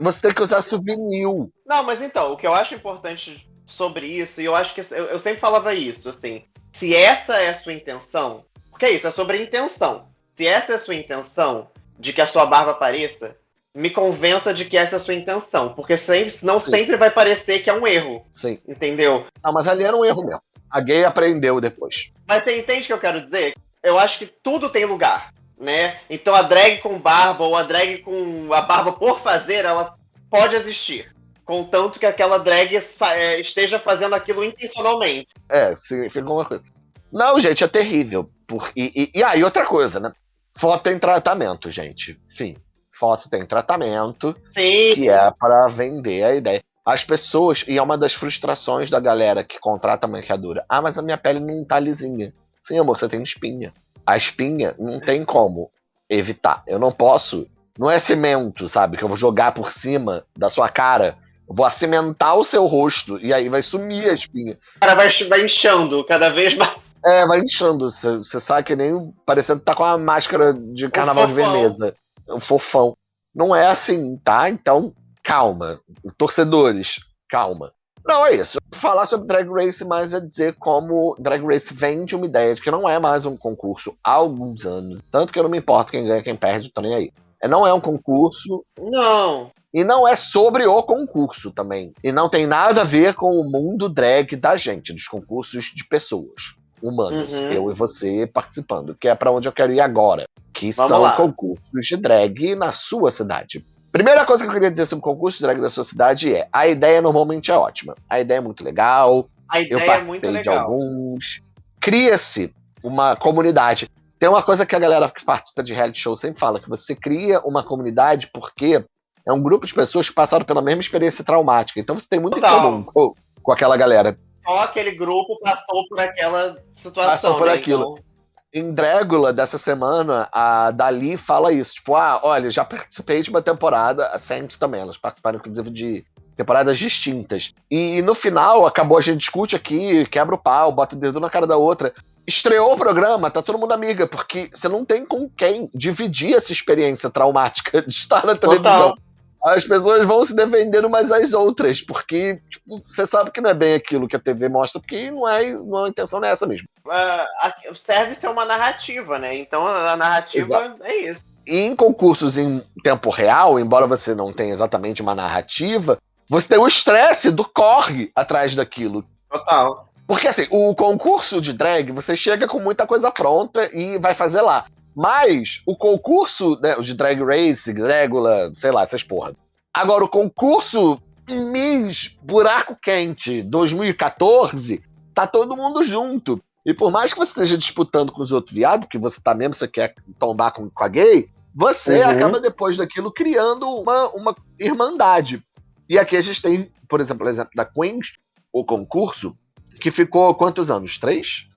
Você tem que usar souvenir. Não, mas então, o que eu acho importante sobre isso, e eu acho que eu, eu sempre falava isso, assim, se essa é a sua intenção, porque é isso, é sobre intenção. Se essa é a sua intenção de que a sua barba apareça, me convença de que essa é a sua intenção. Porque sempre, senão Sim. sempre vai parecer que é um erro. Sim. Entendeu? Não, mas ali era um erro mesmo. A gay aprendeu depois. Mas você entende o que eu quero dizer? Eu acho que tudo tem lugar, né? Então a drag com barba ou a drag com a barba por fazer, ela pode existir. Contanto que aquela drag é, esteja fazendo aquilo intencionalmente. É, significa uma coisa. Não, gente, é terrível. Por... E, e, e aí, ah, outra coisa, né? Foto tem tratamento, gente. Enfim, foto tem tratamento. Sim. Que é para vender a ideia. As pessoas, e é uma das frustrações da galera que contrata maquiadora. Ah, mas a minha pele não tá lisinha. Sim, amor, você tem espinha. A espinha não tem como evitar. Eu não posso. Não é cimento, sabe? Que eu vou jogar por cima da sua cara vou acimentar o seu rosto e aí vai sumir a espinha. O cara vai, vai inchando cada vez mais. É, vai inchando. Você sabe que nem parecendo que tá com a máscara de carnaval de Veneza. Fofão. Não é assim, tá? Então, calma. Torcedores, calma. Não, é isso. Falar sobre Drag Race mais é dizer como Drag Race vende uma ideia de que não é mais um concurso há alguns anos. Tanto que eu não me importo quem ganha, quem perde, tô nem aí. É, não é um concurso. Não. E não é sobre o concurso também. E não tem nada a ver com o mundo drag da gente, dos concursos de pessoas humanas, uhum. eu e você participando, que é para onde eu quero ir agora, que Vamos são lá. concursos de drag na sua cidade. Primeira coisa que eu queria dizer sobre concurso de drag da sua cidade é: a ideia normalmente é ótima. A ideia é muito legal. A ideia eu é muito legal. de alguns. Cria-se uma comunidade. Tem uma coisa que a galera que participa de reality show sempre fala, que você cria uma comunidade porque é um grupo de pessoas que passaram pela mesma experiência traumática. Então você tem muito Total. em comum com, com, aquela galera. Só aquele grupo passou por aquela situação. Passou por né? aquilo. Então... Em Drégula, dessa semana, a Dali fala isso. Tipo, ah, olha, já participei de uma temporada, a Saints também, elas participaram, inclusive, de temporadas distintas. E, no final, acabou, a gente discute aqui, quebra o pau, bota o dedo na cara da outra estreou o programa, tá todo mundo amiga, porque você não tem com quem dividir essa experiência traumática de estar na televisão. Total. As pessoas vão se defendendo umas às outras, porque tipo, você sabe que não é bem aquilo que a TV mostra, porque não é, não, a intenção não é essa mesmo. Uh, serve ser uma narrativa, né? Então a narrativa Exato. é isso. E em concursos em tempo real, embora você não tenha exatamente uma narrativa, você tem o estresse do corre atrás daquilo. Total. Porque assim, o concurso de drag, você chega com muita coisa pronta e vai fazer lá. Mas o concurso né, de Drag Race, Dragula, sei lá, essas porra. Agora, o concurso Miss Buraco Quente 2014, tá todo mundo junto. E por mais que você esteja disputando com os outros viados, que você tá mesmo, você quer tombar com, com a gay, você uhum. acaba depois daquilo criando uma, uma irmandade. E aqui a gente tem, por exemplo, o exemplo da Queens, o concurso, que ficou quantos anos? Três?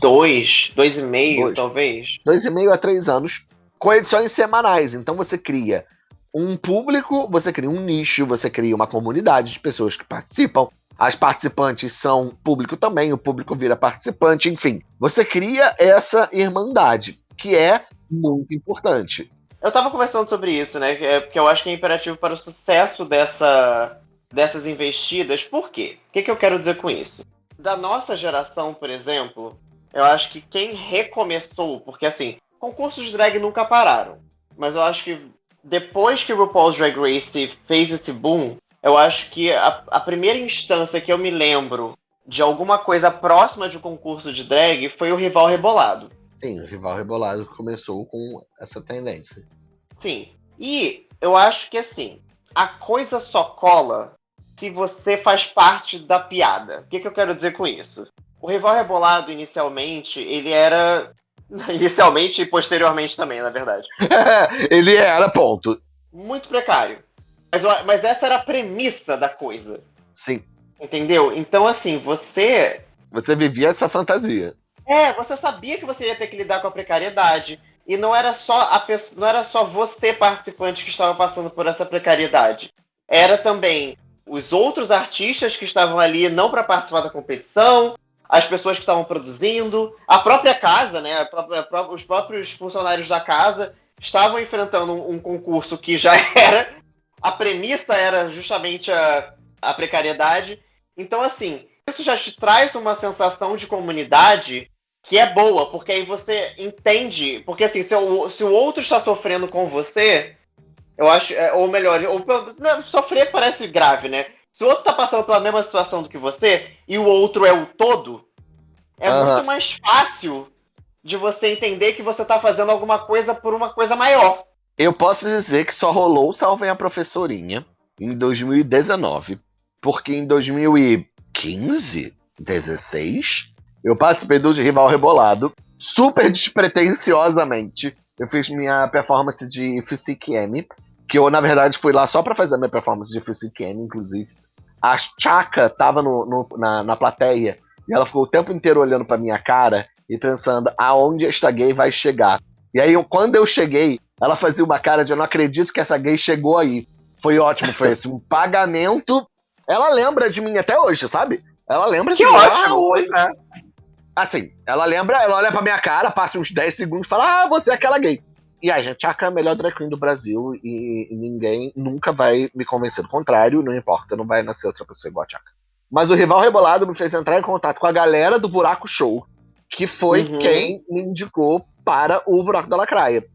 Dois, dois e meio, dois. talvez. Dois e meio a três anos, com edições semanais. Então você cria um público, você cria um nicho, você cria uma comunidade de pessoas que participam. As participantes são público também, o público vira participante, enfim. Você cria essa irmandade, que é muito importante. Eu tava conversando sobre isso, né? É, porque eu acho que é imperativo para o sucesso dessa, dessas investidas. Por quê? O que, que eu quero dizer com isso? da nossa geração, por exemplo, eu acho que quem recomeçou, porque assim, concursos de drag nunca pararam, mas eu acho que depois que o RuPaul's Drag Race fez esse boom, eu acho que a, a primeira instância que eu me lembro de alguma coisa próxima de um concurso de drag foi o Rival Rebolado. Sim, o Rival Rebolado começou com essa tendência. Sim. E eu acho que assim, a coisa só cola se você faz parte da piada. O que, que eu quero dizer com isso? O rival rebolado, inicialmente, ele era. Inicialmente e posteriormente também, na verdade. ele era, ponto. Muito precário. Mas, mas essa era a premissa da coisa. Sim. Entendeu? Então, assim, você. Você vivia essa fantasia. É, você sabia que você ia ter que lidar com a precariedade. E não era só a pessoa, não era só você, participante, que estava passando por essa precariedade. Era também os outros artistas que estavam ali não para participar da competição, as pessoas que estavam produzindo, a própria casa, né, própria, os próprios funcionários da casa estavam enfrentando um, um, concurso que já era a premissa era justamente a, a precariedade. Então, assim, isso já te traz uma sensação de comunidade que é boa, porque aí você entende. Porque, assim, se o, se o outro está sofrendo com você, eu acho, é, ou melhor, ou, não, sofrer parece grave, né? Se o outro tá passando pela mesma situação do que você e o outro é o todo, é uhum. muito mais fácil de você entender que você tá fazendo alguma coisa por uma coisa maior. Eu posso dizer que só rolou Salvem a Professorinha em 2019, porque em 2015, 16, eu participei do Rival Rebolado, super despretensiosamente. Eu fiz minha performance de Physique M, que eu, na verdade, fui lá só para fazer a minha performance de Physique M, inclusive. A Chaka tava no, no, na, na plateia e ela ficou o tempo inteiro olhando pra minha cara e pensando aonde esta gay vai chegar. E aí, quando eu cheguei, ela fazia uma cara de eu não acredito que essa gay chegou aí. Foi ótimo, foi assim, um pagamento. Ela lembra de mim até hoje, sabe? Ela lembra que de mim. Que ótimo, pois é. Assim, ela lembra, ela olha pra minha cara, passa uns 10 segundos e fala: Ah, você é aquela gay. E a gente, Chaka é a melhor drag queen do Brasil e, e, ninguém nunca vai me convencer do contrário, não importa, não vai nascer outra pessoa igual a Chaka. Mas o Rival Rebolado me fez entrar em contato com a galera do Buraco Show, que foi uhum. quem me indicou para o Buraco da Lacraia.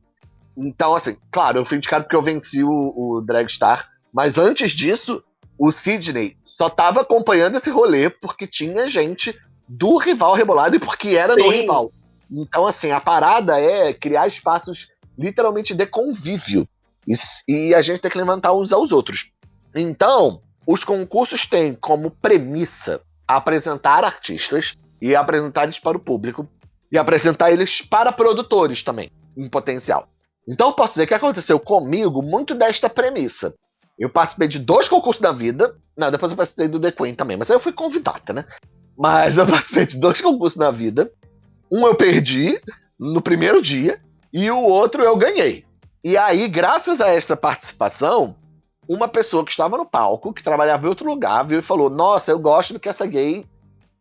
Então, assim, claro, eu fui indicado porque eu venci o, o Dragstar, mas antes disso, o Sidney só tava acompanhando esse rolê porque tinha gente do rival rebolado e porque era Sim. do rival. Então, assim, a parada é criar espaços literalmente de convívio. E, e a gente tem que levantar uns aos outros. Então, os concursos têm como premissa apresentar artistas e apresentar eles para o público e apresentar eles para produtores também, em potencial. Então, eu posso dizer que aconteceu comigo muito desta premissa. Eu participei de dois concursos da vida. Não, depois eu participei do The Queen também, mas aí eu fui convidada, né? Mas eu participei de dois concursos na vida. Um eu perdi no primeiro dia, e o outro eu ganhei. E aí, graças a essa participação, uma pessoa que estava no palco, que trabalhava em outro lugar, viu e falou: Nossa, eu gosto do que essa gay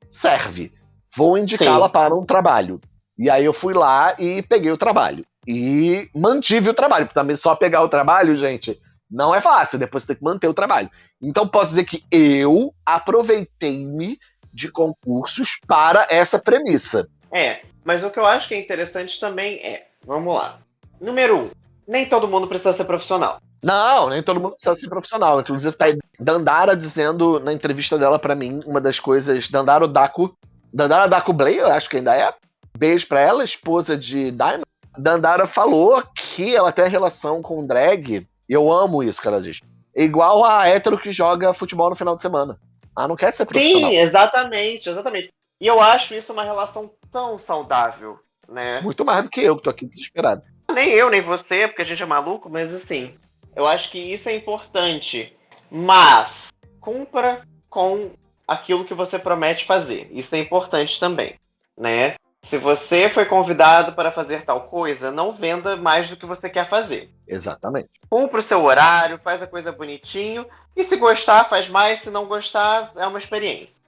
serve. Vou indicá-la para um trabalho. E aí eu fui lá e peguei o trabalho. E mantive o trabalho, porque também só pegar o trabalho, gente, Não é fácil, depois você tem que manter o trabalho. Então posso dizer que eu aproveitei-me de concursos para essa premissa. É, mas o que eu acho que é interessante também é, vamos lá. Número um, nem todo mundo precisa ser profissional. Não, nem todo mundo precisa ser profissional. Inclusive, tá aí Dandara dizendo na entrevista dela para mim, uma das coisas. Dandara Daku. Dandara Daku Blay, eu acho que ainda é. Beijo pra ela, esposa de Diamond. Dandara falou que ela tem relação com drag. E eu amo isso que ela diz. Igual a hétero que joga futebol no final de semana. Ah, não quer ser profissional. Sim, exatamente, exatamente. E eu acho isso uma relação tão saudável, né? Muito mais do que eu, que tô aqui desesperado. Nem eu, nem você, porque a gente é maluco, mas assim, eu acho que isso é importante. Mas cumpra com aquilo que você promete fazer. Isso é importante também, né? Se você foi convidado para fazer tal coisa, não venda mais do que você quer fazer. Exatamente. Cumpra o seu horário, faz a coisa bonitinho. E se gostar, faz mais. Se não gostar, é uma experiência.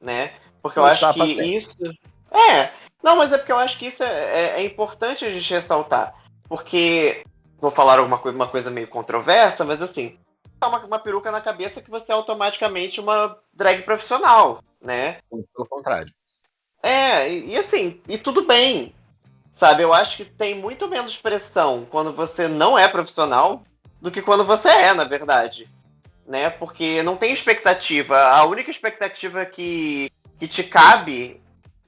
Né? Porque eu acho que isso. É. Não, mas é porque eu acho que isso é, é, é importante a gente ressaltar. Porque. Vou falar alguma coisa, uma coisa meio controversa, mas assim. Tá uma, uma peruca na cabeça que você é automaticamente uma drag profissional, né? Pelo contrário. É, e, e assim, e tudo bem. Sabe, eu acho que tem muito menos pressão quando você não é profissional do que quando você é, na verdade. Né? Porque não tem expectativa. A única expectativa que, que te cabe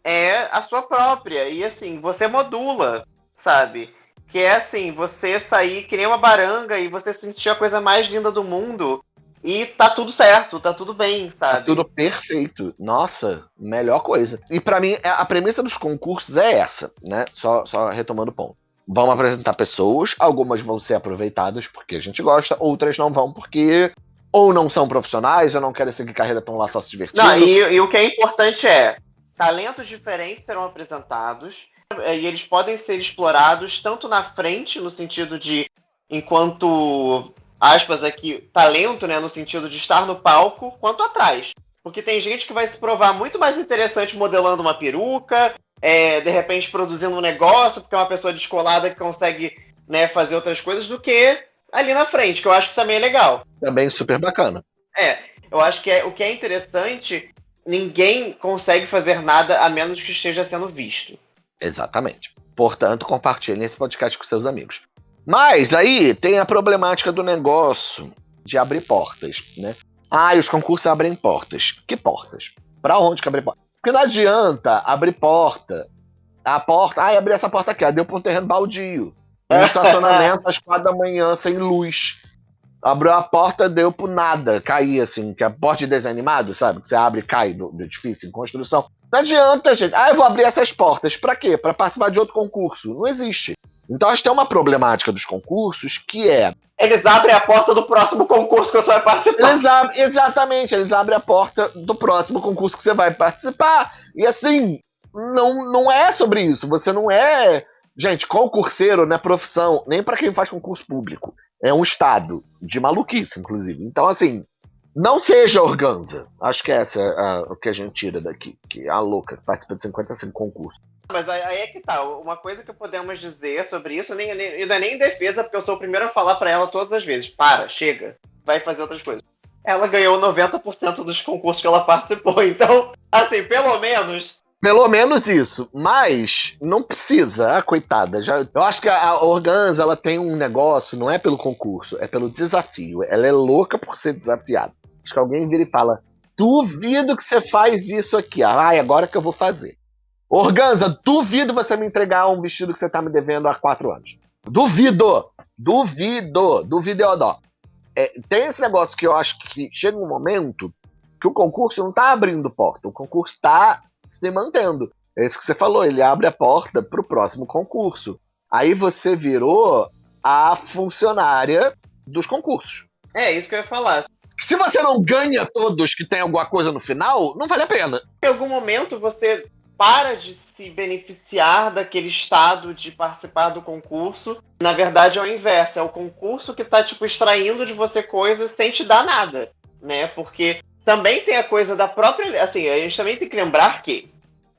é a sua própria. E assim, você modula, sabe? Que é assim, você sair que nem uma baranga e você sentir a coisa mais linda do mundo e tá tudo certo, tá tudo bem, tá sabe? Tá tudo perfeito. Nossa, melhor coisa. E para mim, a premissa dos concursos é essa, né? Só, só retomando o ponto. Vão apresentar pessoas, algumas vão ser aproveitadas porque a gente gosta, outras não vão porque ou não são profissionais, ou não querem seguir carreira, estão lá só se divertindo. Não, e, e o que é importante é, talentos diferentes serão apresentados, e eles podem ser explorados tanto na frente, no sentido de enquanto aspas aqui, talento, né, no sentido de estar no palco, quanto atrás. Porque tem gente que vai se provar muito mais interessante modelando uma peruca, é, de repente produzindo um negócio, porque é uma pessoa descolada que consegue né, fazer outras coisas, do que ali na frente, que eu acho que também é legal. Também super bacana. É, eu acho que é, o que é interessante, ninguém consegue fazer nada a menos que esteja sendo visto. Exatamente. Portanto, compartilhem esse podcast com seus amigos. Mas aí tem a problemática do negócio de abrir portas, né? Ah, os concursos abrem portas. Que portas? Para onde que abre porta? Porque não adianta abrir porta. A porta, ah, abri essa porta aqui, deu para um terreno baldio. Um estacionamento às quatro da manhã sem luz. Abriu a porta, deu por nada, cair assim, que é a porta de desenho animado, sabe? Que você abre e cai do, do edifício em construção. Não adianta, gente. Ah, eu vou abrir essas portas. Para quê? Para participar de outro concurso. Não existe. Então acho que tem uma problemática dos concursos que é. Eles abrem a porta do próximo concurso que você vai participar. Eles abrem, exatamente, eles abrem a porta do próximo concurso que você vai participar. E assim, não, não é sobre isso. Você não é. Gente, concurseiro não é profissão, nem para quem faz concurso público. É um estado de maluquice, inclusive. Então, assim, não seja organza. Acho que essa é o que a gente tira daqui. Que a louca participa de 55 concursos. Mas aí é que tá. Uma coisa que podemos dizer sobre isso, nem, nem, é nem em defesa, porque eu sou o primeiro a falar para ela todas as vezes: para, chega, vai fazer outras coisas. Ela ganhou 90% dos concursos que ela participou. Então, assim, pelo menos. Pelo menos isso. Mas não precisa, ah, coitada. Já, eu acho que a Organza ela tem um negócio, não é pelo concurso, é pelo desafio. Ela é louca por ser desafiada. Acho que alguém vira e fala: duvido que você faz isso aqui. Ah, agora que eu vou fazer. Organza, duvido você me entregar um vestido que você tá me devendo há quatro anos. Duvido! Duvido! Duvido, Eodó. É, tem esse negócio que eu acho que chega um momento que o concurso não tá abrindo porta, o concurso tá se mantendo. É isso que você falou, ele abre a porta pro próximo concurso. Aí você virou a funcionária dos concursos. É isso que eu ia falar. Se você não ganha todos que tem alguma coisa no final, não vale a pena. Em algum momento você para de se beneficiar daquele estado de participar do concurso. Na verdade, é o inverso. É o concurso que tá, tipo, extraindo de você coisas sem te dar nada, né? Porque também tem a coisa da própria... Assim, a gente também tem que lembrar que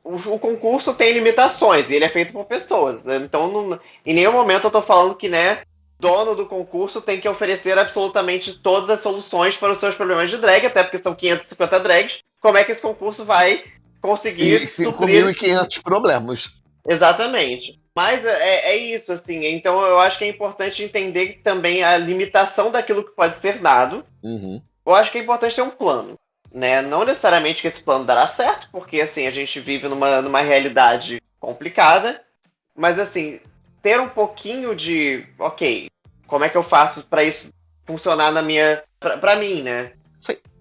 o, o concurso tem limitações e ele é feito por pessoas. Então, não, em nenhum momento eu tô falando que, né, dono do concurso tem que oferecer absolutamente todas as soluções para os seus problemas de drag, até porque são 550 drags. Como é que esse concurso vai conseguir E suprir 5.500 problemas. Exatamente. Mas é, é isso, assim. Então eu acho que é importante entender também a limitação daquilo que pode ser dado. Uhum. Eu acho que é importante ter um plano. Né? Não necessariamente que esse plano dará certo, porque assim, a gente vive numa, numa realidade complicada. Mas assim, ter um pouquinho de. Ok, como é que eu faço para isso funcionar na minha. Pra, pra mim, né?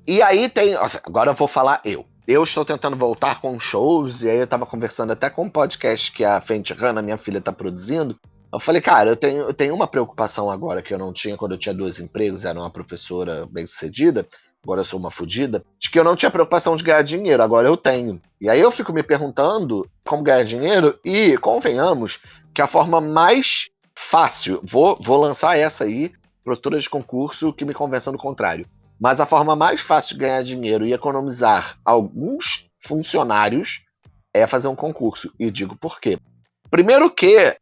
E aí tem. Agora eu vou falar eu. Eu estou tentando voltar com shows, e aí eu tava conversando até com um podcast que a Fenty Hanna, minha filha, tá produzindo. Eu falei, cara, eu tenho, eu tenho uma preocupação agora que eu não tinha quando eu tinha dois empregos, era uma professora bem sucedida, agora eu sou uma fodida, de que eu não tinha preocupação de ganhar dinheiro, agora eu tenho. E aí eu fico me perguntando como ganhar dinheiro, e convenhamos que a forma mais fácil, vou, vou lançar essa aí, produtora de concurso que me convença do contrário. Mas a forma mais fácil de ganhar dinheiro e economizar alguns funcionários é fazer um concurso. E digo por quê. Primeiro que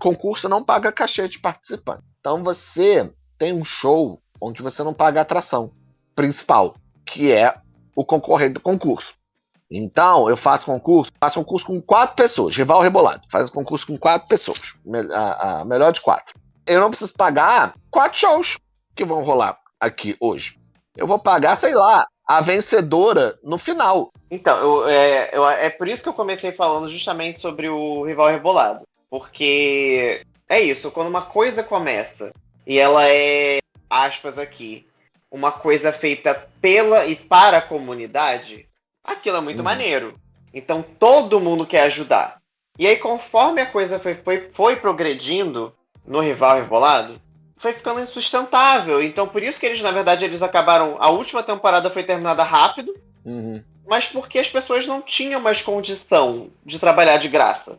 concurso não paga cachê de participante. Então você tem um show onde você não paga a atração principal, que é o concorrente do concurso. Então, eu faço concurso, faço concurso com quatro pessoas, rival rebolado, faz concurso com quatro pessoas, a, a melhor de quatro. Eu não preciso pagar quatro shows que vão rolar aqui hoje. Eu vou pagar, sei lá, a vencedora no final. Então, eu- é, eu- é por isso que eu comecei falando justamente sobre o rival rebolado. Porque é isso, quando uma coisa começa e ela é, aspas aqui, uma coisa feita pela e para a comunidade, aquilo é muito Uhum. maneiro. Então todo mundo quer ajudar. E aí, conforme a coisa foi, foi, foi progredindo no rival rebolado, foi ficando insustentável. Então, por isso que eles, na verdade, eles acabaram. A última temporada foi terminada rápido Uhum. mas porque as pessoas não tinham mais condição de trabalhar de graça.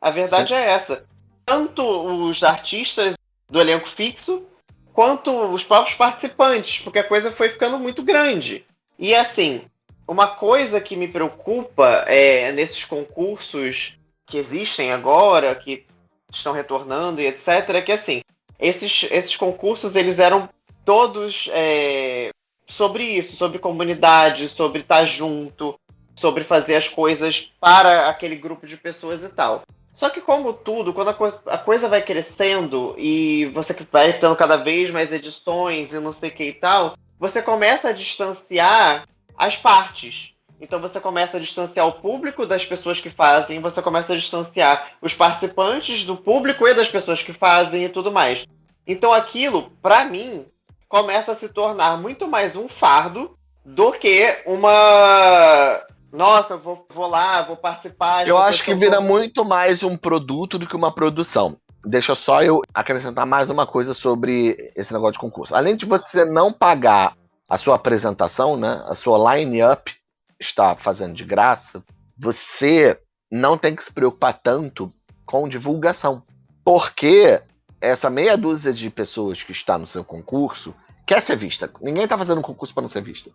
A verdade é essa. Tanto os artistas do elenco fixo, quanto os próprios participantes, porque a coisa foi ficando muito grande. E assim, uma coisa que me preocupa é nesses concursos que existem agora, que estão retornando e etc, é que assim, esses, esses concursos eles eram todos é, sobre isso, sobre comunidade, sobre estar junto, sobre fazer as coisas para aquele grupo de pessoas e tal. Só que, como tudo, quando a, co- a coisa vai crescendo e você vai tendo cada vez mais edições e não sei o que e tal, você começa a distanciar as partes. Então você começa a distanciar o público das pessoas que fazem, você começa a distanciar os participantes do público e das pessoas que fazem e tudo mais. Então aquilo, pra mim, começa a se tornar muito mais um fardo do que uma. Nossa, eu vou, vou lá, vou participar. Eu acho que vira muito mais um produto do que uma produção. Deixa só eu acrescentar mais uma coisa sobre esse negócio de concurso. Além de você não pagar a sua apresentação, né, a sua line-up está fazendo de graça, você não tem que se preocupar tanto com divulgação. Porque essa meia dúzia de pessoas que está no seu concurso quer ser vista. Ninguém está fazendo um concurso para não ser vista.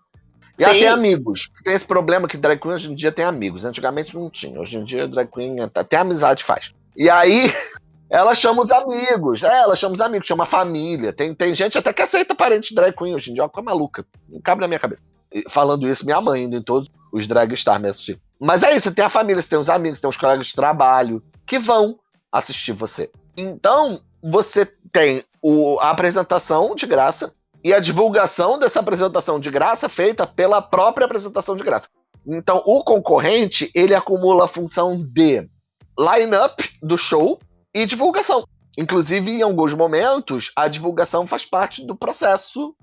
E Sim. tem amigos. Tem esse problema que drag queen hoje em dia tem amigos. Antigamente não tinha. Hoje em dia drag queen até amizade faz. E aí ela chama os amigos. É, ela chama os amigos, chama a família. Tem, tem gente até que aceita parente de drag queen hoje em dia. Olha como é maluca. Não cabe na minha cabeça. E falando isso, minha mãe indo em todos os drag stars me assistir. Mas é isso, você tem a família, você tem os amigos, você tem os colegas de trabalho que vão assistir você. Então, você tem o- a apresentação de graça e a divulgação dessa apresentação de graça feita pela própria apresentação de graça. Então, o concorrente, ele acumula a função de line-up do show e divulgação. Inclusive, em alguns momentos, a divulgação faz parte do processo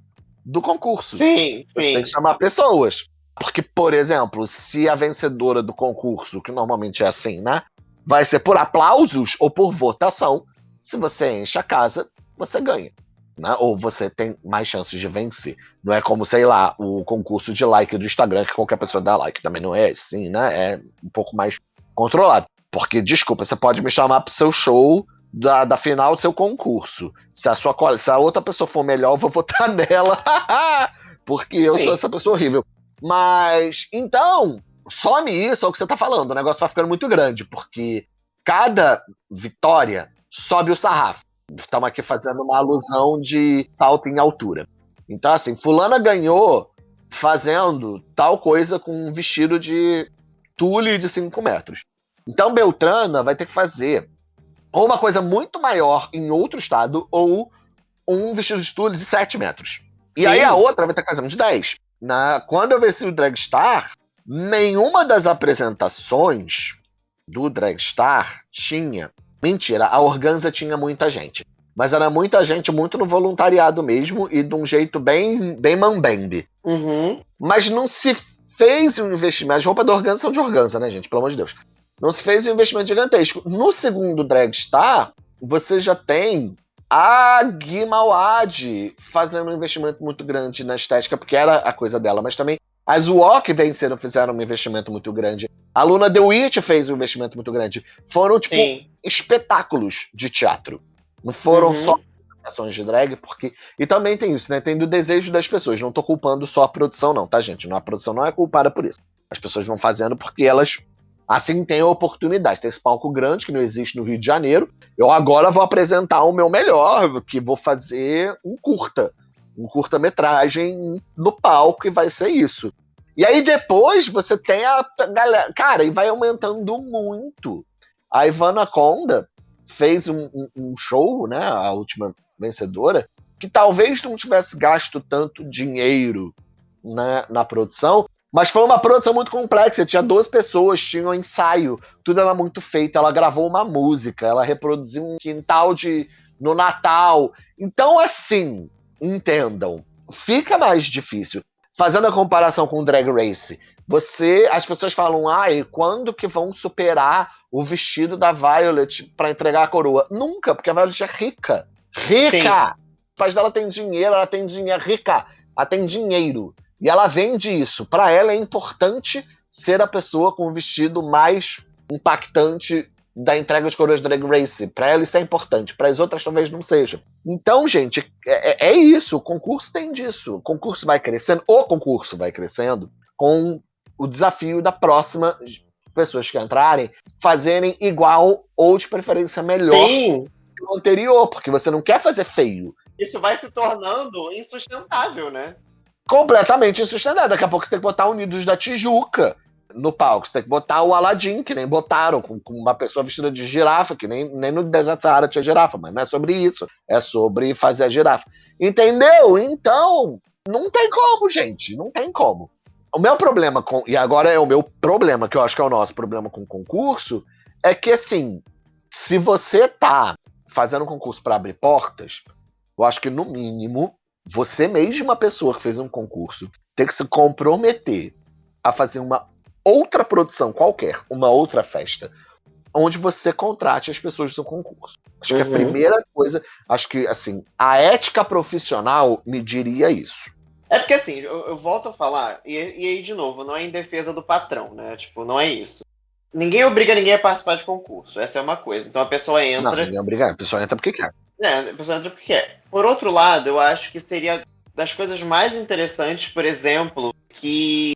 do concurso. Sim, Você tem sim. que chamar pessoas. Porque, por exemplo, se a vencedora do concurso, que normalmente é assim, né? Vai ser por aplausos ou por votação. Se você enche a casa, você ganha. Né? Ou você tem mais chances de vencer. Não é como, sei lá, o concurso de like do Instagram, que qualquer pessoa dá like. Também não é assim, né? É um pouco mais controlado. Porque, desculpa, você pode me chamar pro seu show da, da final do seu concurso. Se a, sua, se a outra pessoa for melhor, eu vou votar nela. Porque eu Sim. sou essa pessoa horrível. Mas, então, some isso, é o que você tá falando. O negócio vai ficando muito grande, porque cada vitória sobe o sarrafo. Estamos aqui fazendo uma alusão de salto em altura. Então, assim, fulana ganhou fazendo tal coisa com um vestido de tule de 5 metros. Então, Beltrana vai ter que fazer ou uma coisa muito maior em outro estado, ou um vestido de tule de 7 metros. E Sim. aí a outra vai ter que fazer um de 10. Na, quando eu venci o Dragstar, nenhuma das apresentações do Dragstar tinha. Mentira, a Organza tinha muita gente. Mas era muita gente, muito no voluntariado mesmo, e de um jeito bem, bem mambembe. Uhum. Mas não se fez um investimento. As roupas da Organza são de Organza, né, gente? Pelo amor de Deus. Não se fez um investimento gigantesco. No segundo Dragstar, você já tem a Gui Mawad fazendo um investimento muito grande na estética, porque era a coisa dela, mas também as Walk venceram, fizeram um investimento muito grande. A Luna The Witch fez um investimento muito grande. Foram, tipo, Sim. espetáculos de teatro. Não foram uhum. só ações de drag, porque. E também tem isso, né? Tem do desejo das pessoas. Não tô culpando só a produção, não, tá, gente? a produção não é culpada por isso. As pessoas vão fazendo porque elas Assim tem a oportunidade. Tem esse palco grande que não existe no Rio de Janeiro. Eu agora vou apresentar o meu melhor, que vou fazer um curta. Um curta-metragem no palco e vai ser isso. E aí depois você tem a galera. Cara, e vai aumentando muito. A Ivana Conda fez um, um, um show, né? A última vencedora, que talvez não tivesse gasto tanto dinheiro né, na produção, mas foi uma produção muito complexa. Tinha 12 pessoas, tinha um ensaio, tudo era muito feito. Ela gravou uma música, ela reproduziu um quintal de no Natal. Então, assim, entendam, fica mais difícil. Fazendo a comparação com o Drag Race, você, as pessoas falam, ai, quando que vão superar o vestido da Violet para entregar a coroa? Nunca, porque a Violet é rica. Rica! Sim. O pai dela tem dinheiro, ela tem dinheiro, rica, ela tem dinheiro. E ela vende isso. Para ela é importante ser a pessoa com o vestido mais impactante da entrega de coroas Drag Race. Para ela isso é importante, para as outras talvez não seja. Então, gente, é, é, é, isso. O concurso tem disso. O concurso vai crescendo, o concurso vai crescendo com o desafio da próxima pessoas que entrarem fazerem igual ou de preferência melhor Sim. que o anterior, porque você não quer fazer feio. Isso vai se tornando insustentável, né? completamente insustentável. Daqui a pouco você tem que botar Unidos da Tijuca no palco. Você tem que botar o Aladdin, que nem botaram, com, com, uma pessoa vestida de girafa, que nem, nem no Deserto Sahara tinha girafa, mas não é sobre isso. É sobre fazer a girafa. Entendeu? Então, não tem como, gente. Não tem como. O meu problema com. E agora é o meu problema, que eu acho que é o nosso problema com o concurso, é que assim, se você tá fazendo um concurso para abrir portas, eu acho que no mínimo você mesma, pessoa que fez um concurso, tem que se comprometer a fazer uma outra produção qualquer, uma outra festa, onde você contrate as pessoas do seu concurso. Acho uhum. que a uhum. primeira coisa, acho que assim, a ética profissional me diria isso. É porque assim, eu, eu volto a falar, e, e, aí de novo, não é em defesa do patrão, né? Tipo, não é isso. Ninguém obriga ninguém a participar de concurso, essa é uma coisa. Então a pessoa entra. Não, ninguém obriga, a pessoa entra porque quer. É, a pessoa entra porque quer. Por outro lado, eu acho que seria das coisas mais interessantes, por exemplo, que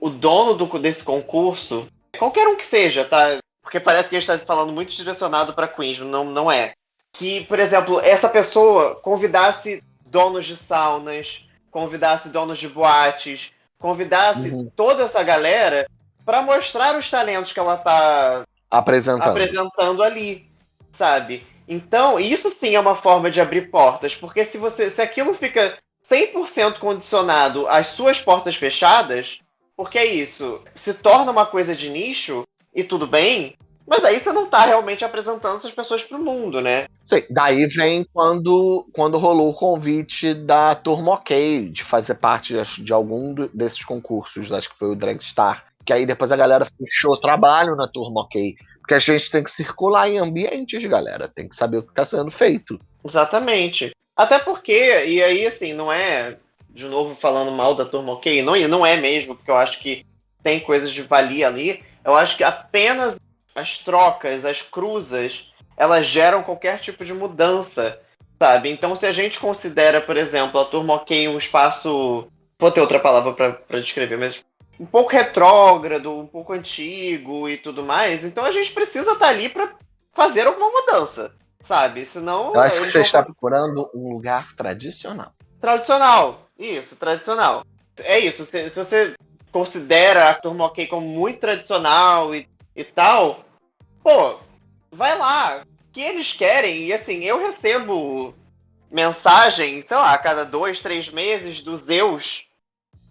o dono do, desse concurso, qualquer um que seja, tá? Porque parece que a gente está falando muito direcionado para Queens, não, não é. Que, por exemplo, essa pessoa convidasse donos de saunas, convidasse donos de boates, convidasse uhum. toda essa galera para mostrar os talentos que ela tá apresentando. apresentando ali, sabe? Então, isso sim é uma forma de abrir portas, porque se você se aquilo fica 100% condicionado às suas portas fechadas, porque é isso, se torna uma coisa de nicho e tudo bem, mas aí você não está realmente apresentando essas pessoas para o mundo, né? Sim, daí vem quando, quando rolou o convite da Turma OK de fazer parte de, de algum desses concursos, acho que foi o Dragstar. Que aí depois a galera fechou trabalho na Turma OK. Porque a gente tem que circular em ambientes, galera. Tem que saber o que está sendo feito. Exatamente. Até porque, e aí, assim, não é, de novo, falando mal da turma ok, não, não é mesmo, porque eu acho que tem coisas de valia ali. Eu acho que apenas as trocas, as cruzas, elas geram qualquer tipo de mudança, sabe? Então, se a gente considera, por exemplo, a turma ok um espaço. Vou ter outra palavra para descrever, mas um pouco retrógrado, um pouco antigo e tudo mais. Então a gente precisa estar tá ali para fazer alguma mudança. sabe? Senão. Eu acho que você vão... está procurando um lugar tradicional. Tradicional, isso, tradicional. É isso, se, se você considera a Turma OK como muito tradicional e, e tal, pô, vai lá. O que eles querem, e assim, eu recebo mensagem, sei lá, a cada dois, três meses do Zeus,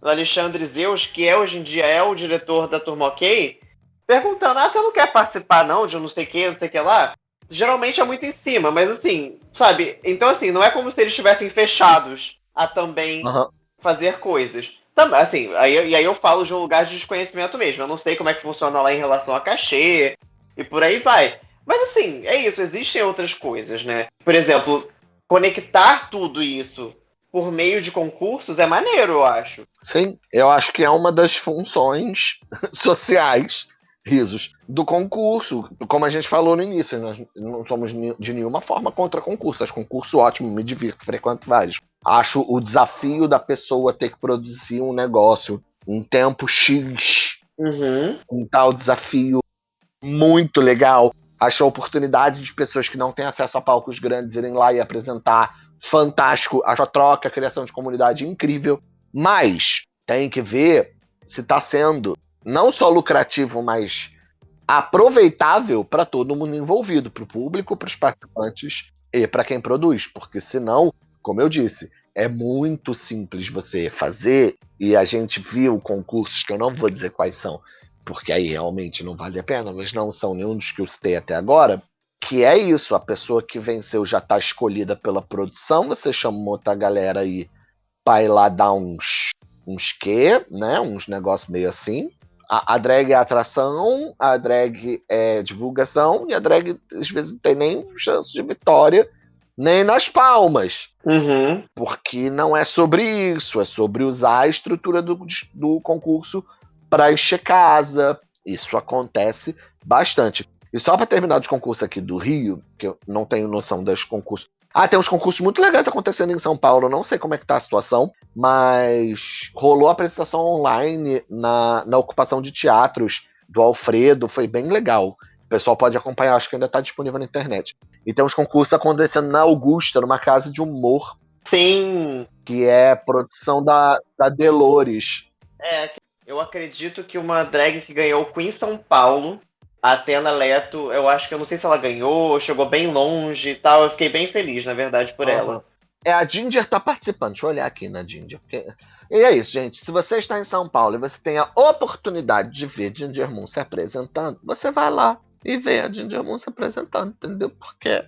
do Alexandre Zeus, que é hoje em dia é o diretor da Turma OK, perguntando: ah, você não quer participar, não, de um não sei o que, não sei o que lá? Geralmente é muito em cima, mas assim, sabe? Então, assim, não é como se eles estivessem fechados a também uhum. fazer coisas. Também, assim, aí, e aí eu falo de um lugar de desconhecimento mesmo. Eu não sei como é que funciona lá em relação a cachê e por aí vai. Mas assim, é isso, existem outras coisas, né? Por exemplo, conectar tudo isso por meio de concursos é maneiro, eu acho. Sim, eu acho que é uma das funções sociais, risos, do concurso. Como a gente falou no início, nós não somos de nenhuma forma contra concurso. Acho concurso ótimo, me divirto, frequento vários. Acho o desafio da pessoa ter que produzir um negócio em tempo X, uhum. um tal desafio muito legal acho a oportunidade de pessoas que não têm acesso a palcos grandes irem lá e apresentar fantástico, acho a troca, a criação de comunidade incrível, mas tem que ver se está sendo não só lucrativo, mas aproveitável para todo mundo envolvido, para o público, para os participantes e para quem produz, porque senão, como eu disse, é muito simples você fazer e a gente viu concursos que eu não vou dizer quais são, porque aí realmente não vale a pena, mas não são nenhum dos que eu citei até agora, que é isso, a pessoa que venceu já está escolhida pela produção, você chamou outra galera aí para ir lá dar uns, uns quê, né, uns negócios meio assim. A, a, drag é atração, a drag é divulgação, e a drag às vezes não tem nem chance de vitória, nem nas palmas. Uhum. Porque não é sobre isso, é sobre usar a estrutura do, do concurso para encher casa. Isso acontece bastante. E só para terminar de concurso aqui do Rio, que eu não tenho noção dos concursos. Ah, tem uns concursos muito legais acontecendo em São Paulo, não sei como é que tá a situação, mas rolou a apresentação online na, na ocupação de teatros do Alfredo, foi bem legal. O pessoal pode acompanhar, acho que ainda está disponível na internet. E tem uns concursos acontecendo na Augusta, numa casa de humor. Sim! Que é produção da, da Delores. É, eu acredito que uma drag que ganhou o Queen São Paulo, a Atena Leto, eu acho que eu não sei se ela ganhou, chegou bem longe e tal. Eu fiquei bem feliz, na verdade, por uhum. ela. É, a Ginger tá participando. Deixa eu olhar aqui na Ginger. Porque... E é isso, gente. Se você está em São Paulo e você tem a oportunidade de ver Ginger Moon se apresentando, você vai lá e vê a Ginger Moon se apresentando, entendeu? Porque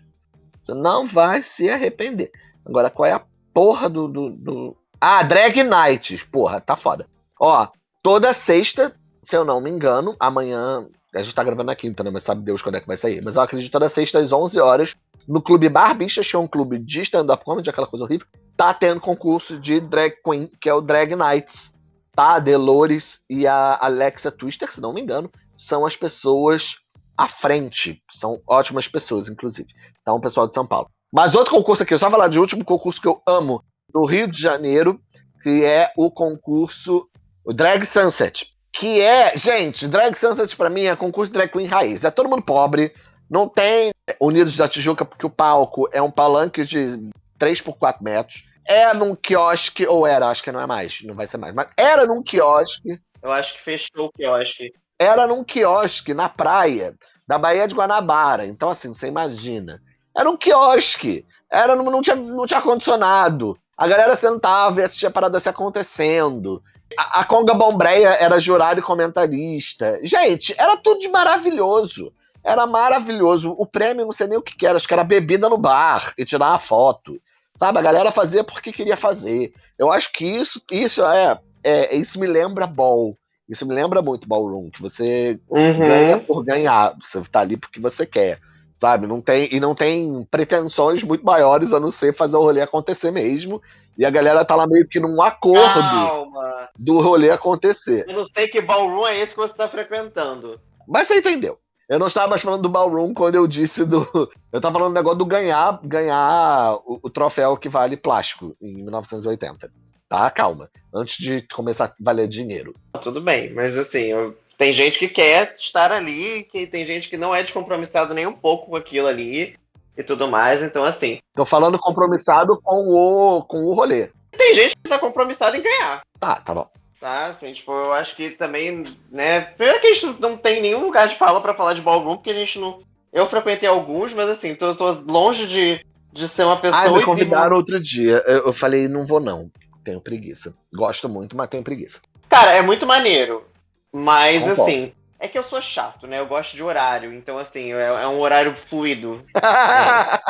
você não vai se arrepender. Agora, qual é a porra do. do, do... Ah, Drag Nights. Porra, tá foda. Ó, toda sexta, se eu não me engano, amanhã. A gente tá gravando na quinta, né? Mas sabe Deus quando é que vai sair. Mas eu acredito toda sexta às 11 horas, no Clube Barbichas, que é um clube de stand-up comedy, aquela coisa horrível, tá tendo concurso de drag queen, que é o Drag Nights. Tá? A Delores e a Alexa Twister, se não me engano, são as pessoas à frente. São ótimas pessoas, inclusive. Então, o pessoal de São Paulo. Mas outro concurso aqui, eu só falar de último concurso que eu amo, no Rio de Janeiro, que é o concurso o Drag Sunset. Que é, gente, Drag Sunset para mim é concurso de drag queen raiz. É todo mundo pobre, não tem Unidos da Tijuca, porque o palco é um palanque de 3 por 4 metros. É num quiosque, ou era, acho que não é mais, não vai ser mais, mas era num quiosque. Eu acho que fechou o quiosque. Era num quiosque na praia da Baía de Guanabara. Então, assim, você imagina. Era um quiosque. Era, não, não, tinha, não tinha ar-condicionado. A galera sentava e assistia a parada se acontecendo. A, a Conga Bombreia era jurado e comentarista. Gente, era tudo de maravilhoso. Era maravilhoso. O prêmio, não sei nem o que, que era, acho que era bebida no bar e tirar uma foto. Sabe? A galera fazia porque queria fazer. Eu acho que isso, isso é, é isso me lembra ball. Isso me lembra muito ballroom, que você uhum. ganha por ganhar. Você tá ali porque você quer sabe? Não tem, e não tem pretensões muito maiores a não ser fazer o rolê acontecer mesmo. E a galera tá lá meio que num acordo Calma. do rolê acontecer. Eu não sei que ballroom é esse que você tá frequentando. Mas você entendeu. Eu não estava mais falando do ballroom quando eu disse do. Eu estava falando do negócio do ganhar, ganhar o, o troféu que vale plástico em 1980. Tá? Calma. Antes de começar a valer dinheiro. Tudo bem, mas assim, eu tem gente que quer estar ali, que tem gente que não é descompromissado nem um pouco com aquilo ali. e tudo mais. Então, assim. Tô falando compromissado com o, com o rolê. Tem gente que tá compromissada em ganhar. Ah, tá bom. Tá, assim, tipo, eu acho que também, né. Primeiro que a gente não tem nenhum lugar de fala para falar de ballroom, porque a gente não. Eu frequentei alguns, mas assim, tô, tô longe de, de ser uma pessoa. Ah, me convidaram outro dia. Eu, eu falei, não vou não. Tenho preguiça. Gosto muito, mas tenho preguiça. Cara, é muito maneiro. Mas, Concordo. assim, é que eu sou chato, né? Eu gosto de horário. Então, assim, é, é um horário fluido. é.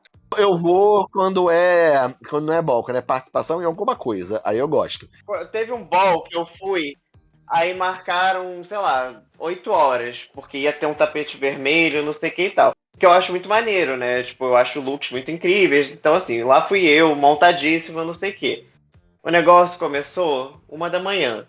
Eu vou quando é. Quando não é ball, quando é participação em alguma coisa. Aí eu gosto. Teve um ball que eu fui, aí marcaram, sei lá, 8 horas, porque ia ter um tapete vermelho, não sei o que e tal. Que eu acho muito maneiro, né? Tipo, eu acho looks muito incríveis. Então, assim, lá fui eu, montadíssimo, não sei o que. O negócio começou uma da manhã.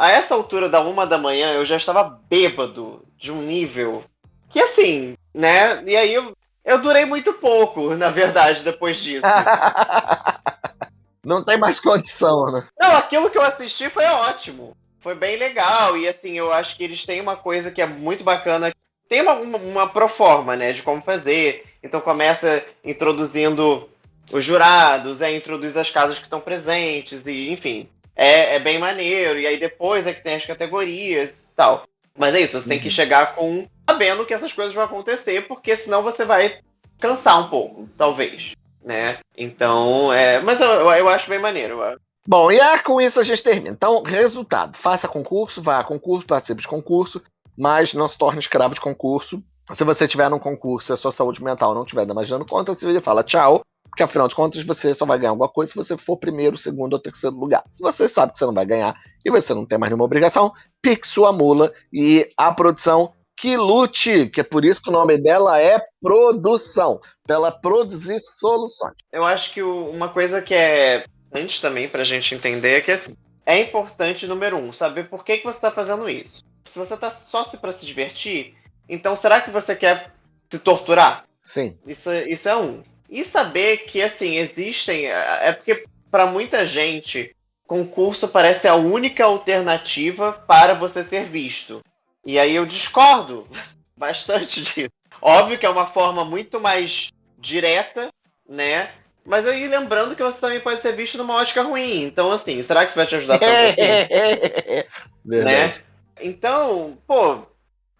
A essa altura da uma da manhã, eu já estava bêbado de um nível que, assim, né? E aí eu eu durei muito pouco, na verdade, depois disso. Não tem mais condição, né? Não, aquilo que eu assisti foi ótimo. Foi bem legal. E assim, eu acho que eles têm uma coisa que é muito bacana. Tem uma, uma, uma proforma, né, de como fazer. Então começa introduzindo os jurados, é, introduz as casas que estão presentes, e enfim. É, é bem maneiro. E aí depois é que tem as categorias e tal. Mas é isso, você uhum. tem que uhum. chegar com sabendo que essas coisas vão acontecer, porque senão você vai cansar um pouco, talvez, né? Então, é, mas eu, eu acho bem maneiro. Bom, e é, com isso a gente termina. Então, resultado: faça concurso, vá a concurso, participe de concurso, mas não se torne escravo de concurso. Se você tiver num concurso e a sua saúde mental não estiver mais dando conta, você fala tchau, porque afinal de contas você só vai ganhar alguma coisa se você for primeiro, segundo ou terceiro lugar. Se você sabe que você não vai ganhar e você não tem mais nenhuma obrigação, pique sua mula e a produção que lute, que é por isso que o nome dela é produção, pela produzir soluções. Eu acho que uma coisa que é antes também para a gente entender é que assim, é importante, número um, saber por que, que você está fazendo isso. Se você está só se para se divertir, então será que você quer se torturar? Sim. Isso, isso é um. E saber que, assim, existem. É, é porque, para muita gente, concurso parece a única alternativa para você ser visto. E aí eu discordo bastante disso. Óbvio que é uma forma muito mais direta, né? Mas aí lembrando que você também pode ser visto numa ótica ruim. Então, assim, será que isso vai te ajudar tanto assim? né? Então, pô,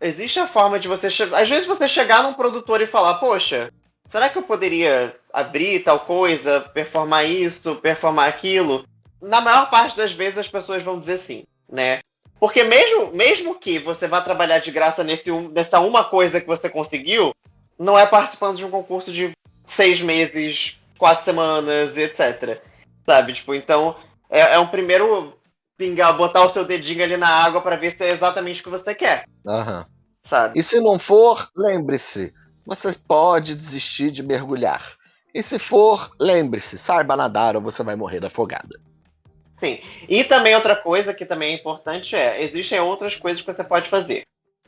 existe a forma de você. Às vezes você chegar num produtor e falar, poxa, será que eu poderia abrir tal coisa, performar isso, performar aquilo? Na maior parte das vezes as pessoas vão dizer sim, né? Porque mesmo, mesmo que você vá trabalhar de graça nesse nessa uma coisa que você conseguiu, não é participando de um concurso de seis meses, quatro semanas, etc. Sabe? Tipo, então é, é um primeiro pingar, botar o seu dedinho ali na água para ver se é exatamente o que você quer. Aham. Sabe? E se não for, lembre-se, você pode desistir de mergulhar. E se for, lembre-se, saiba nadar ou você vai morrer afogada. Sim. E também outra coisa que também é importante é, existem outras coisas que você pode fazer.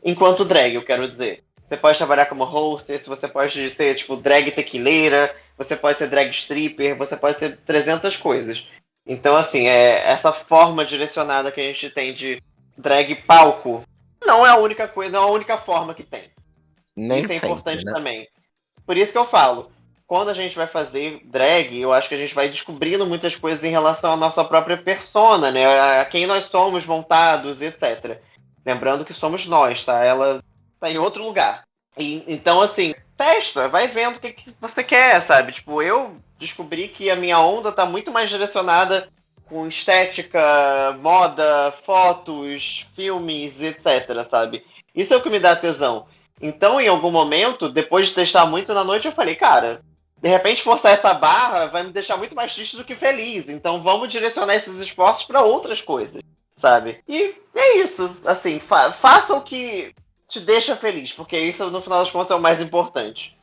Enquanto drag, eu quero dizer. Você pode trabalhar como hostess, você pode ser, tipo, drag tequileira, você pode ser drag stripper, você pode ser 300 coisas. Então, assim, é, essa forma direcionada que a gente tem de drag palco não é a única coisa, não é a única forma que tem. Nem isso é importante né? também. Por isso que eu falo, quando a gente vai fazer drag, eu acho que a gente vai descobrindo muitas coisas em relação à nossa própria persona, né? A quem nós somos montados, etc. Lembrando que somos nós, tá? Ela tá em outro lugar. E, então, assim, testa, vai vendo o que, que você quer, sabe? Tipo, eu descobri que a minha onda tá muito mais direcionada com estética, moda, fotos, filmes, etc, sabe? Isso é o que me dá tesão. Então, em algum momento, depois de testar muito na noite, eu falei, cara, de repente forçar essa barra vai me deixar muito mais triste do que feliz. Então vamos direcionar esses esforços para outras coisas, sabe? E é isso. Assim, fa faça o que te deixa feliz, porque isso no final das contas é o mais importante.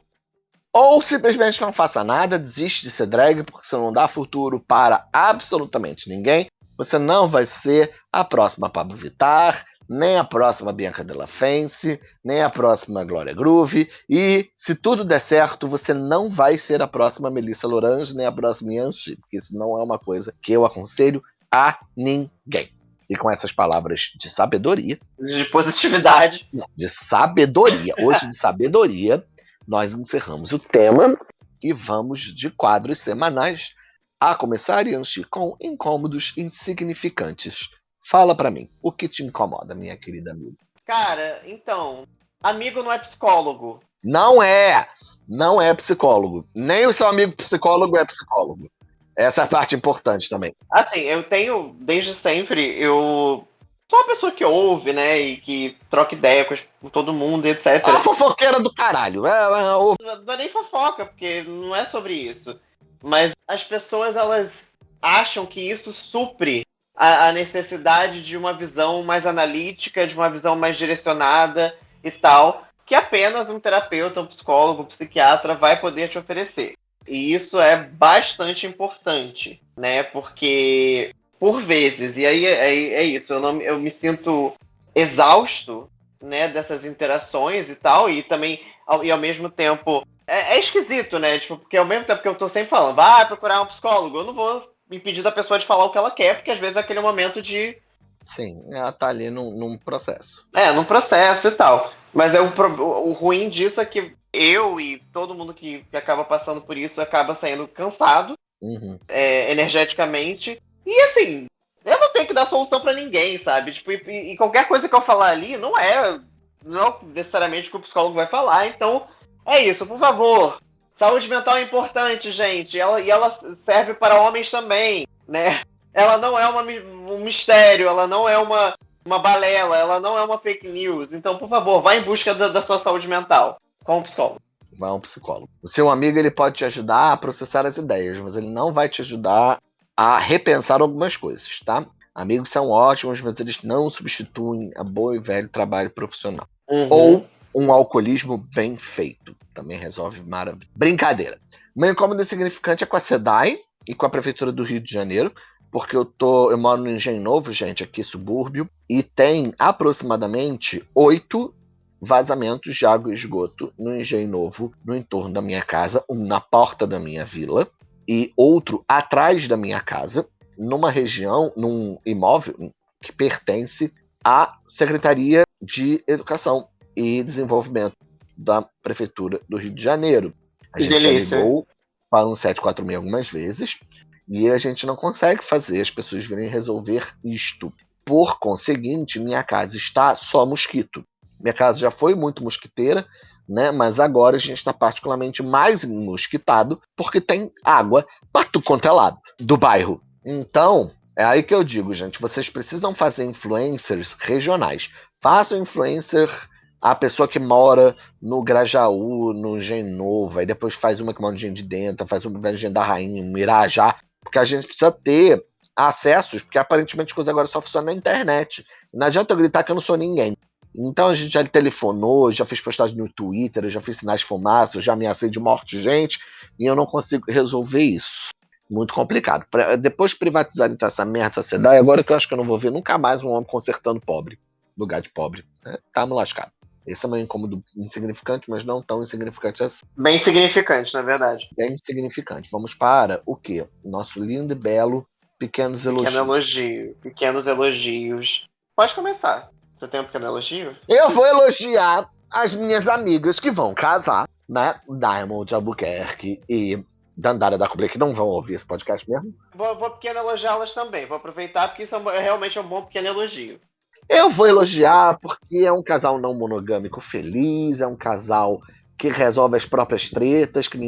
Ou simplesmente não faça nada, desiste de ser drag, porque você não dá futuro para absolutamente ninguém. Você não vai ser a próxima Pablo Vittar, nem a próxima Bianca Della Fence, nem a próxima Glória Groove. E se tudo der certo, você não vai ser a próxima Melissa Lorange, nem a próxima Yanchi, porque isso não é uma coisa que eu aconselho a ninguém. E com essas palavras de sabedoria. De positividade. de sabedoria. Hoje, de sabedoria, nós encerramos o tema e vamos de quadros semanais, a começar, Yanchi, com incômodos insignificantes. Fala para mim, o que te incomoda, minha querida amiga? Cara, então, amigo não é psicólogo. Não é! Não é psicólogo. Nem o seu amigo psicólogo é psicólogo. Essa é a parte importante também. Assim, eu tenho, desde sempre, eu sou uma pessoa que ouve, né, e que troca ideia com, todo mundo, etc. É uma fofoqueira do caralho. É, é, é, não é nem fofoca, porque não é sobre isso. Mas as pessoas, elas acham que isso supre a, a necessidade de uma visão mais analítica, de uma visão mais direcionada e tal, que apenas um terapeuta, um psicólogo, um psiquiatra vai poder te oferecer. E isso é bastante importante, né? Porque, por vezes, e aí é, é isso, eu, não, eu me sinto exausto né, dessas interações e tal, e também, ao, e ao mesmo tempo, é, é, esquisito, né? Tipo, porque ao mesmo tempo que eu tô sempre falando, vai procurar um psicólogo, eu não vou impedir da pessoa de falar o que ela quer, porque às vezes é aquele momento de. Sim, ela tá ali num, num processo. É, num processo e tal. Mas é o, o ruim disso é que eu e todo mundo que, que acaba passando por isso acaba saindo cansado uhum. é, energeticamente. E assim, eu não tenho que dar solução para ninguém, sabe? Tipo, e, e, qualquer coisa que eu falar ali não é, não necessariamente o que o psicólogo vai falar. Então, é isso, por favor. Saúde mental é importante, gente. Ela, e ela serve para homens também, né? Ela não é uma, um mistério, ela não é uma, uma balela, ela não é uma fake news. Então, por favor, vá em busca da, da sua saúde mental com um psicólogo. Vá um psicólogo. O seu amigo ele pode te ajudar a processar as ideias, mas ele não vai te ajudar a repensar algumas coisas, tá? Amigos são ótimos, mas eles não substituem a boa e velho trabalho profissional. Uhum. Ou um alcoolismo bem feito. Também resolve maravilha. Brincadeira. Meu incômodo insignificante é com a SEDAI e com a Prefeitura do Rio de Janeiro, porque eu tô. Eu moro no Engenho Novo, gente, aqui subúrbio, e tem aproximadamente oito vazamentos de água e esgoto no Engenho Novo, no entorno da minha casa, um na porta da minha vila e outro atrás da minha casa, numa região, num imóvel que pertence à Secretaria de Educação e Desenvolvimento da Prefeitura do Rio de Janeiro. A gente delícia. ligou para um 746 algumas vezes e a gente não consegue fazer as pessoas virem resolver isto. Por conseguinte, minha casa está só mosquito. Minha casa já foi muito mosquiteira, né? Mas agora a gente está particularmente mais mosquitado porque tem água para tudo quanto é lado do bairro. Então, é aí que eu digo, gente, vocês precisam fazer influencers regionais. Façam influencer a pessoa que mora no Grajaú, no Genovo, aí depois faz uma que mora no Gen de Dentro, faz uma no Gen da Rainha, no Irajá, porque a gente precisa ter acessos, porque aparentemente a coisa agora só funciona na internet. Não adianta eu gritar que eu não sou ninguém. Então a gente já telefonou, já fez postagem no Twitter, já fiz sinais de fumaça, já ameacei de morte de gente, e eu não consigo resolver isso. Muito complicado. Pra, depois de privatizar então, essa merda, essa cidade, agora que eu acho que eu não vou ver nunca mais um homem consertando pobre. Lugar de pobre. Né? Tamo lascado. Esse é um incômodo insignificante, mas não tão insignificante assim. Bem significante, na verdade. Bem significante. Vamos para o quê? Nosso lindo e belo Pequenos Elogios. Pequeno elogio. Pequenos elogios. Pode começar. Você tem um pequeno elogio? Eu vou elogiar as minhas amigas que vão casar, né? Diamond Albuquerque e Dandara da Kublai, que não vão ouvir esse podcast mesmo. Vou, vou pequeno elogiá-las também. Vou aproveitar porque isso é realmente um bom pequeno elogio. Eu vou elogiar porque é um casal não monogâmico feliz, é um casal que resolve as próprias tretas, que não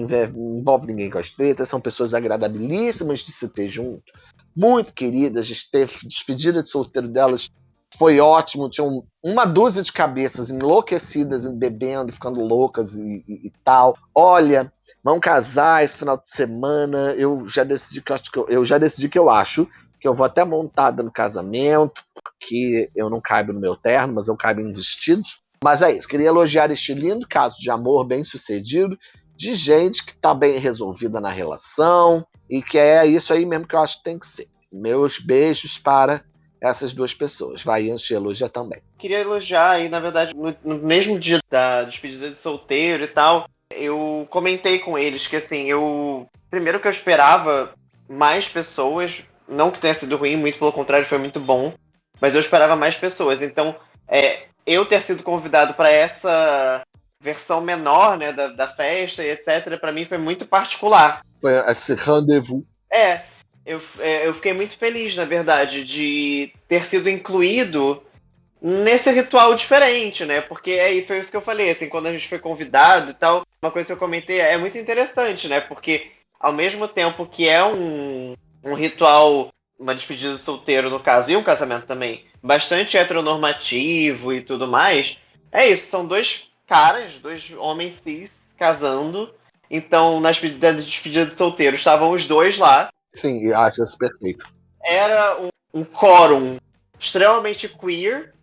envolve, ninguém com as tretas, são pessoas agradabilíssimas de se ter junto, muito queridas, de ter despedida de solteiro delas foi ótimo. Tinham uma dúzia de cabeças enlouquecidas, bebendo, ficando loucas e, e, e, tal. Olha, vão casar esse final de semana. Eu já decidi que eu, eu já decidi que eu acho que eu vou até montada no casamento, porque eu não caibo no meu terno, mas eu caibo em vestidos. Mas é isso, queria elogiar este lindo caso de amor bem sucedido, de gente que tá bem resolvida na relação, e que é isso aí mesmo que eu acho que tem que ser. Meus beijos para essas duas pessoas. Vai te elogia também. Queria elogiar aí, na verdade, no, no, mesmo dia da despedida de solteiro e tal, eu comentei com eles que assim, eu. Primeiro que eu esperava mais pessoas, não que tenha sido ruim, muito pelo contrário, foi muito bom, mas eu esperava mais pessoas. Então, é, eu ter sido convidado para essa versão menor, né, da, da festa e etc, para mim foi muito particular. Foi esse rendezvous. É, eu, é, eu fiquei muito feliz, na verdade, de ter sido incluído nesse ritual diferente, né? Porque aí foi isso que eu falei, assim, quando a gente foi convidado e tal, uma coisa que eu comentei é muito interessante, né? Porque ao mesmo tempo que é um, um ritual, uma despedida solteiro no caso, e um casamento também, bastante heteronormativo e tudo mais, é isso, são dois caras, dois homens cis casando. Então, na despedida de solteiro estavam os dois lá. Sim, acho isso perfeito. Era um, um quórum extremamente queer,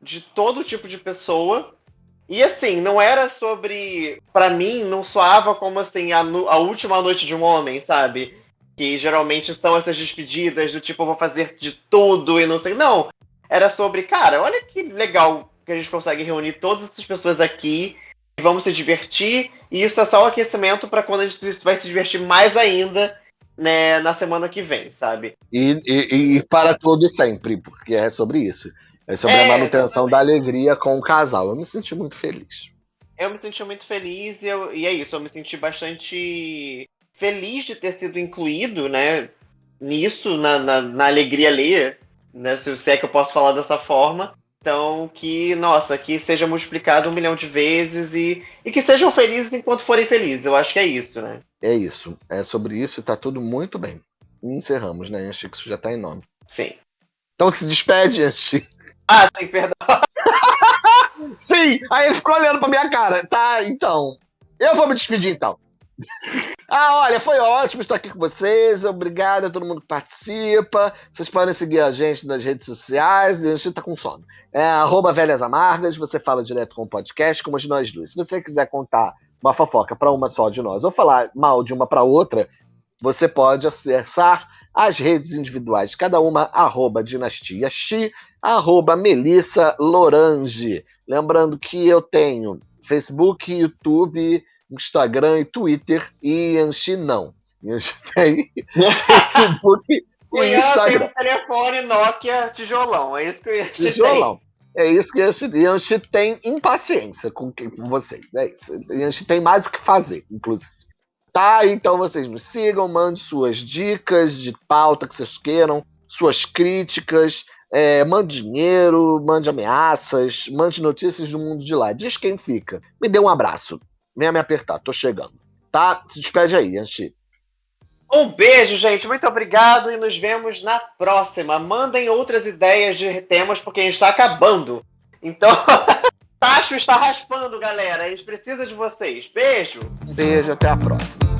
de todo tipo de pessoa. E assim, não era sobre. para mim, não soava como assim, a, a, última noite de um homem, sabe? Que geralmente são essas despedidas do tipo, vou fazer de tudo e não sei. Não. Era sobre, cara, olha que legal que a gente consegue reunir todas essas pessoas aqui e vamos se divertir. E isso é só o aquecimento para quando a gente vai se divertir mais ainda né, na semana que vem, sabe? E, e, e para todo e sempre, porque é sobre isso. É sobre é, a manutenção exatamente. da alegria com o casal. Eu me senti muito feliz. Eu me senti muito feliz e, eu, e é isso, eu me senti bastante feliz de ter sido incluído, né, nisso, na, na, na alegria alheia, né, se é que eu posso falar dessa forma. Então, que, nossa, que seja multiplicado um milhão de vezes e, e que sejam felizes enquanto forem felizes. Eu acho que é isso, né? É isso. É sobre isso e tá tudo muito bem. encerramos, né, Anchi? Que isso já tá em nome. Sim. Então que se despede, Anchi. Ah, sim, perdão. sim! Aí ele ficou olhando pra minha cara. Tá, então. Eu vou me despedir então. Ah, olha, foi ótimo estar aqui com vocês. Obrigado a todo mundo que participa. Vocês podem seguir a gente nas redes sociais. A gente tá com sono. É arroba Velhas Amargas. Você fala direto com o podcast, como de nós duas. Se você quiser contar uma fofoca para uma só de nós ou falar mal de uma para outra, você pode acessar as redes individuais cada uma, arroba Dinastia Xi, arroba Melissa Lorange. Lembrando que eu tenho Facebook, YouTube Instagram e Twitter e Yanxi não. Yanxi tem Facebook e Instagram. tem um telefone Nokia tijolão, é isso que eu ia Tijolão. É isso que Yanxi, Yanxi tem impaciência com, com vocês, é isso. Yanxi tem mais o que fazer, inclusive. Tá, então vocês me sigam, mande suas dicas de pauta que vocês queiram, suas críticas, é, mande dinheiro, mande ameaças, mande notícias do mundo de lá. Diz quem fica. Me dê um abraço. Venha me apertar, tô chegando. Tá? Se despede aí, Anchi. Um beijo, gente. Muito obrigado e nos vemos na próxima. Mandem outras ideias de temas, porque a gente está acabando. Então, Tacho está raspando, galera. A gente precisa de vocês. Beijo. Beijo, até a próxima.